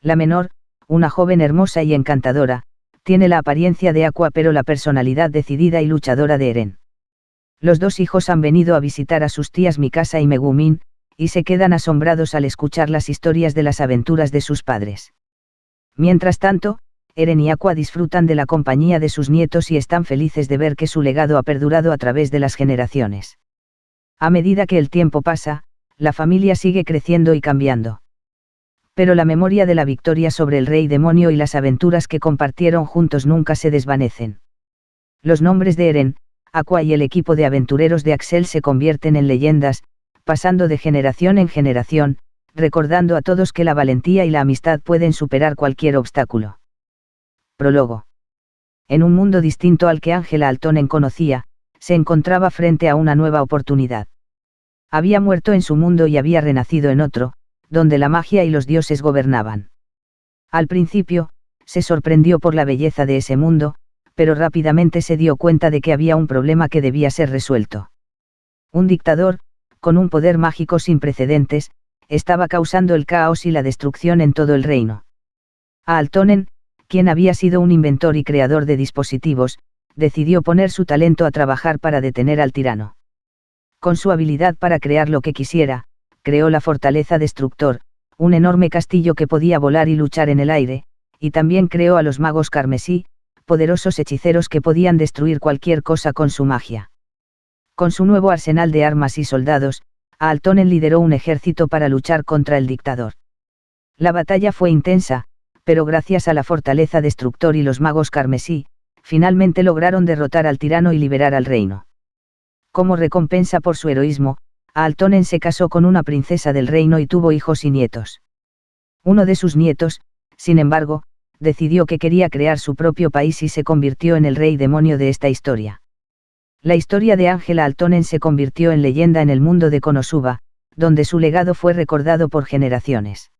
La menor, una joven hermosa y encantadora, tiene la apariencia de Aqua pero la personalidad decidida y luchadora de Eren. Los dos hijos han venido a visitar a sus tías Mikasa y Megumin, y se quedan asombrados al escuchar las historias de las aventuras de sus padres. Mientras tanto, Eren y Aqua disfrutan de la compañía de sus nietos y están felices de ver que su legado ha perdurado a través de las generaciones. A medida que el tiempo pasa, la familia sigue creciendo y cambiando. Pero la memoria de la victoria sobre el rey demonio y las aventuras que compartieron juntos nunca se desvanecen. Los nombres de Eren, Aqua y el equipo de aventureros de Axel se convierten en leyendas, pasando de generación en generación, recordando a todos que la valentía y la amistad pueden superar cualquier obstáculo. Prólogo. En un mundo distinto al que Ángela Altonen conocía, se encontraba frente a una nueva oportunidad. Había muerto en su mundo y había renacido en otro, donde la magia y los dioses gobernaban. Al principio, se sorprendió por la belleza de ese mundo, pero rápidamente se dio cuenta de que había un problema que debía ser resuelto. Un dictador, con un poder mágico sin precedentes, estaba causando el caos y la destrucción en todo el reino. Altonen, quien había sido un inventor y creador de dispositivos, decidió poner su talento a trabajar para detener al tirano. Con su habilidad para crear lo que quisiera, creó la fortaleza destructor, un enorme castillo que podía volar y luchar en el aire, y también creó a los magos carmesí, poderosos hechiceros que podían destruir cualquier cosa con su magia. Con su nuevo arsenal de armas y soldados, Altonen lideró un ejército para luchar contra el dictador. La batalla fue intensa, pero gracias a la fortaleza destructor y los magos carmesí, finalmente lograron derrotar al tirano y liberar al reino. Como recompensa por su heroísmo, Altonen se casó con una princesa del reino y tuvo hijos y nietos. Uno de sus nietos, sin embargo, decidió que quería crear su propio país y se convirtió en el rey demonio de esta historia. La historia de Ángela Altonen se convirtió en leyenda en el mundo de Konosuba, donde su legado fue recordado por generaciones.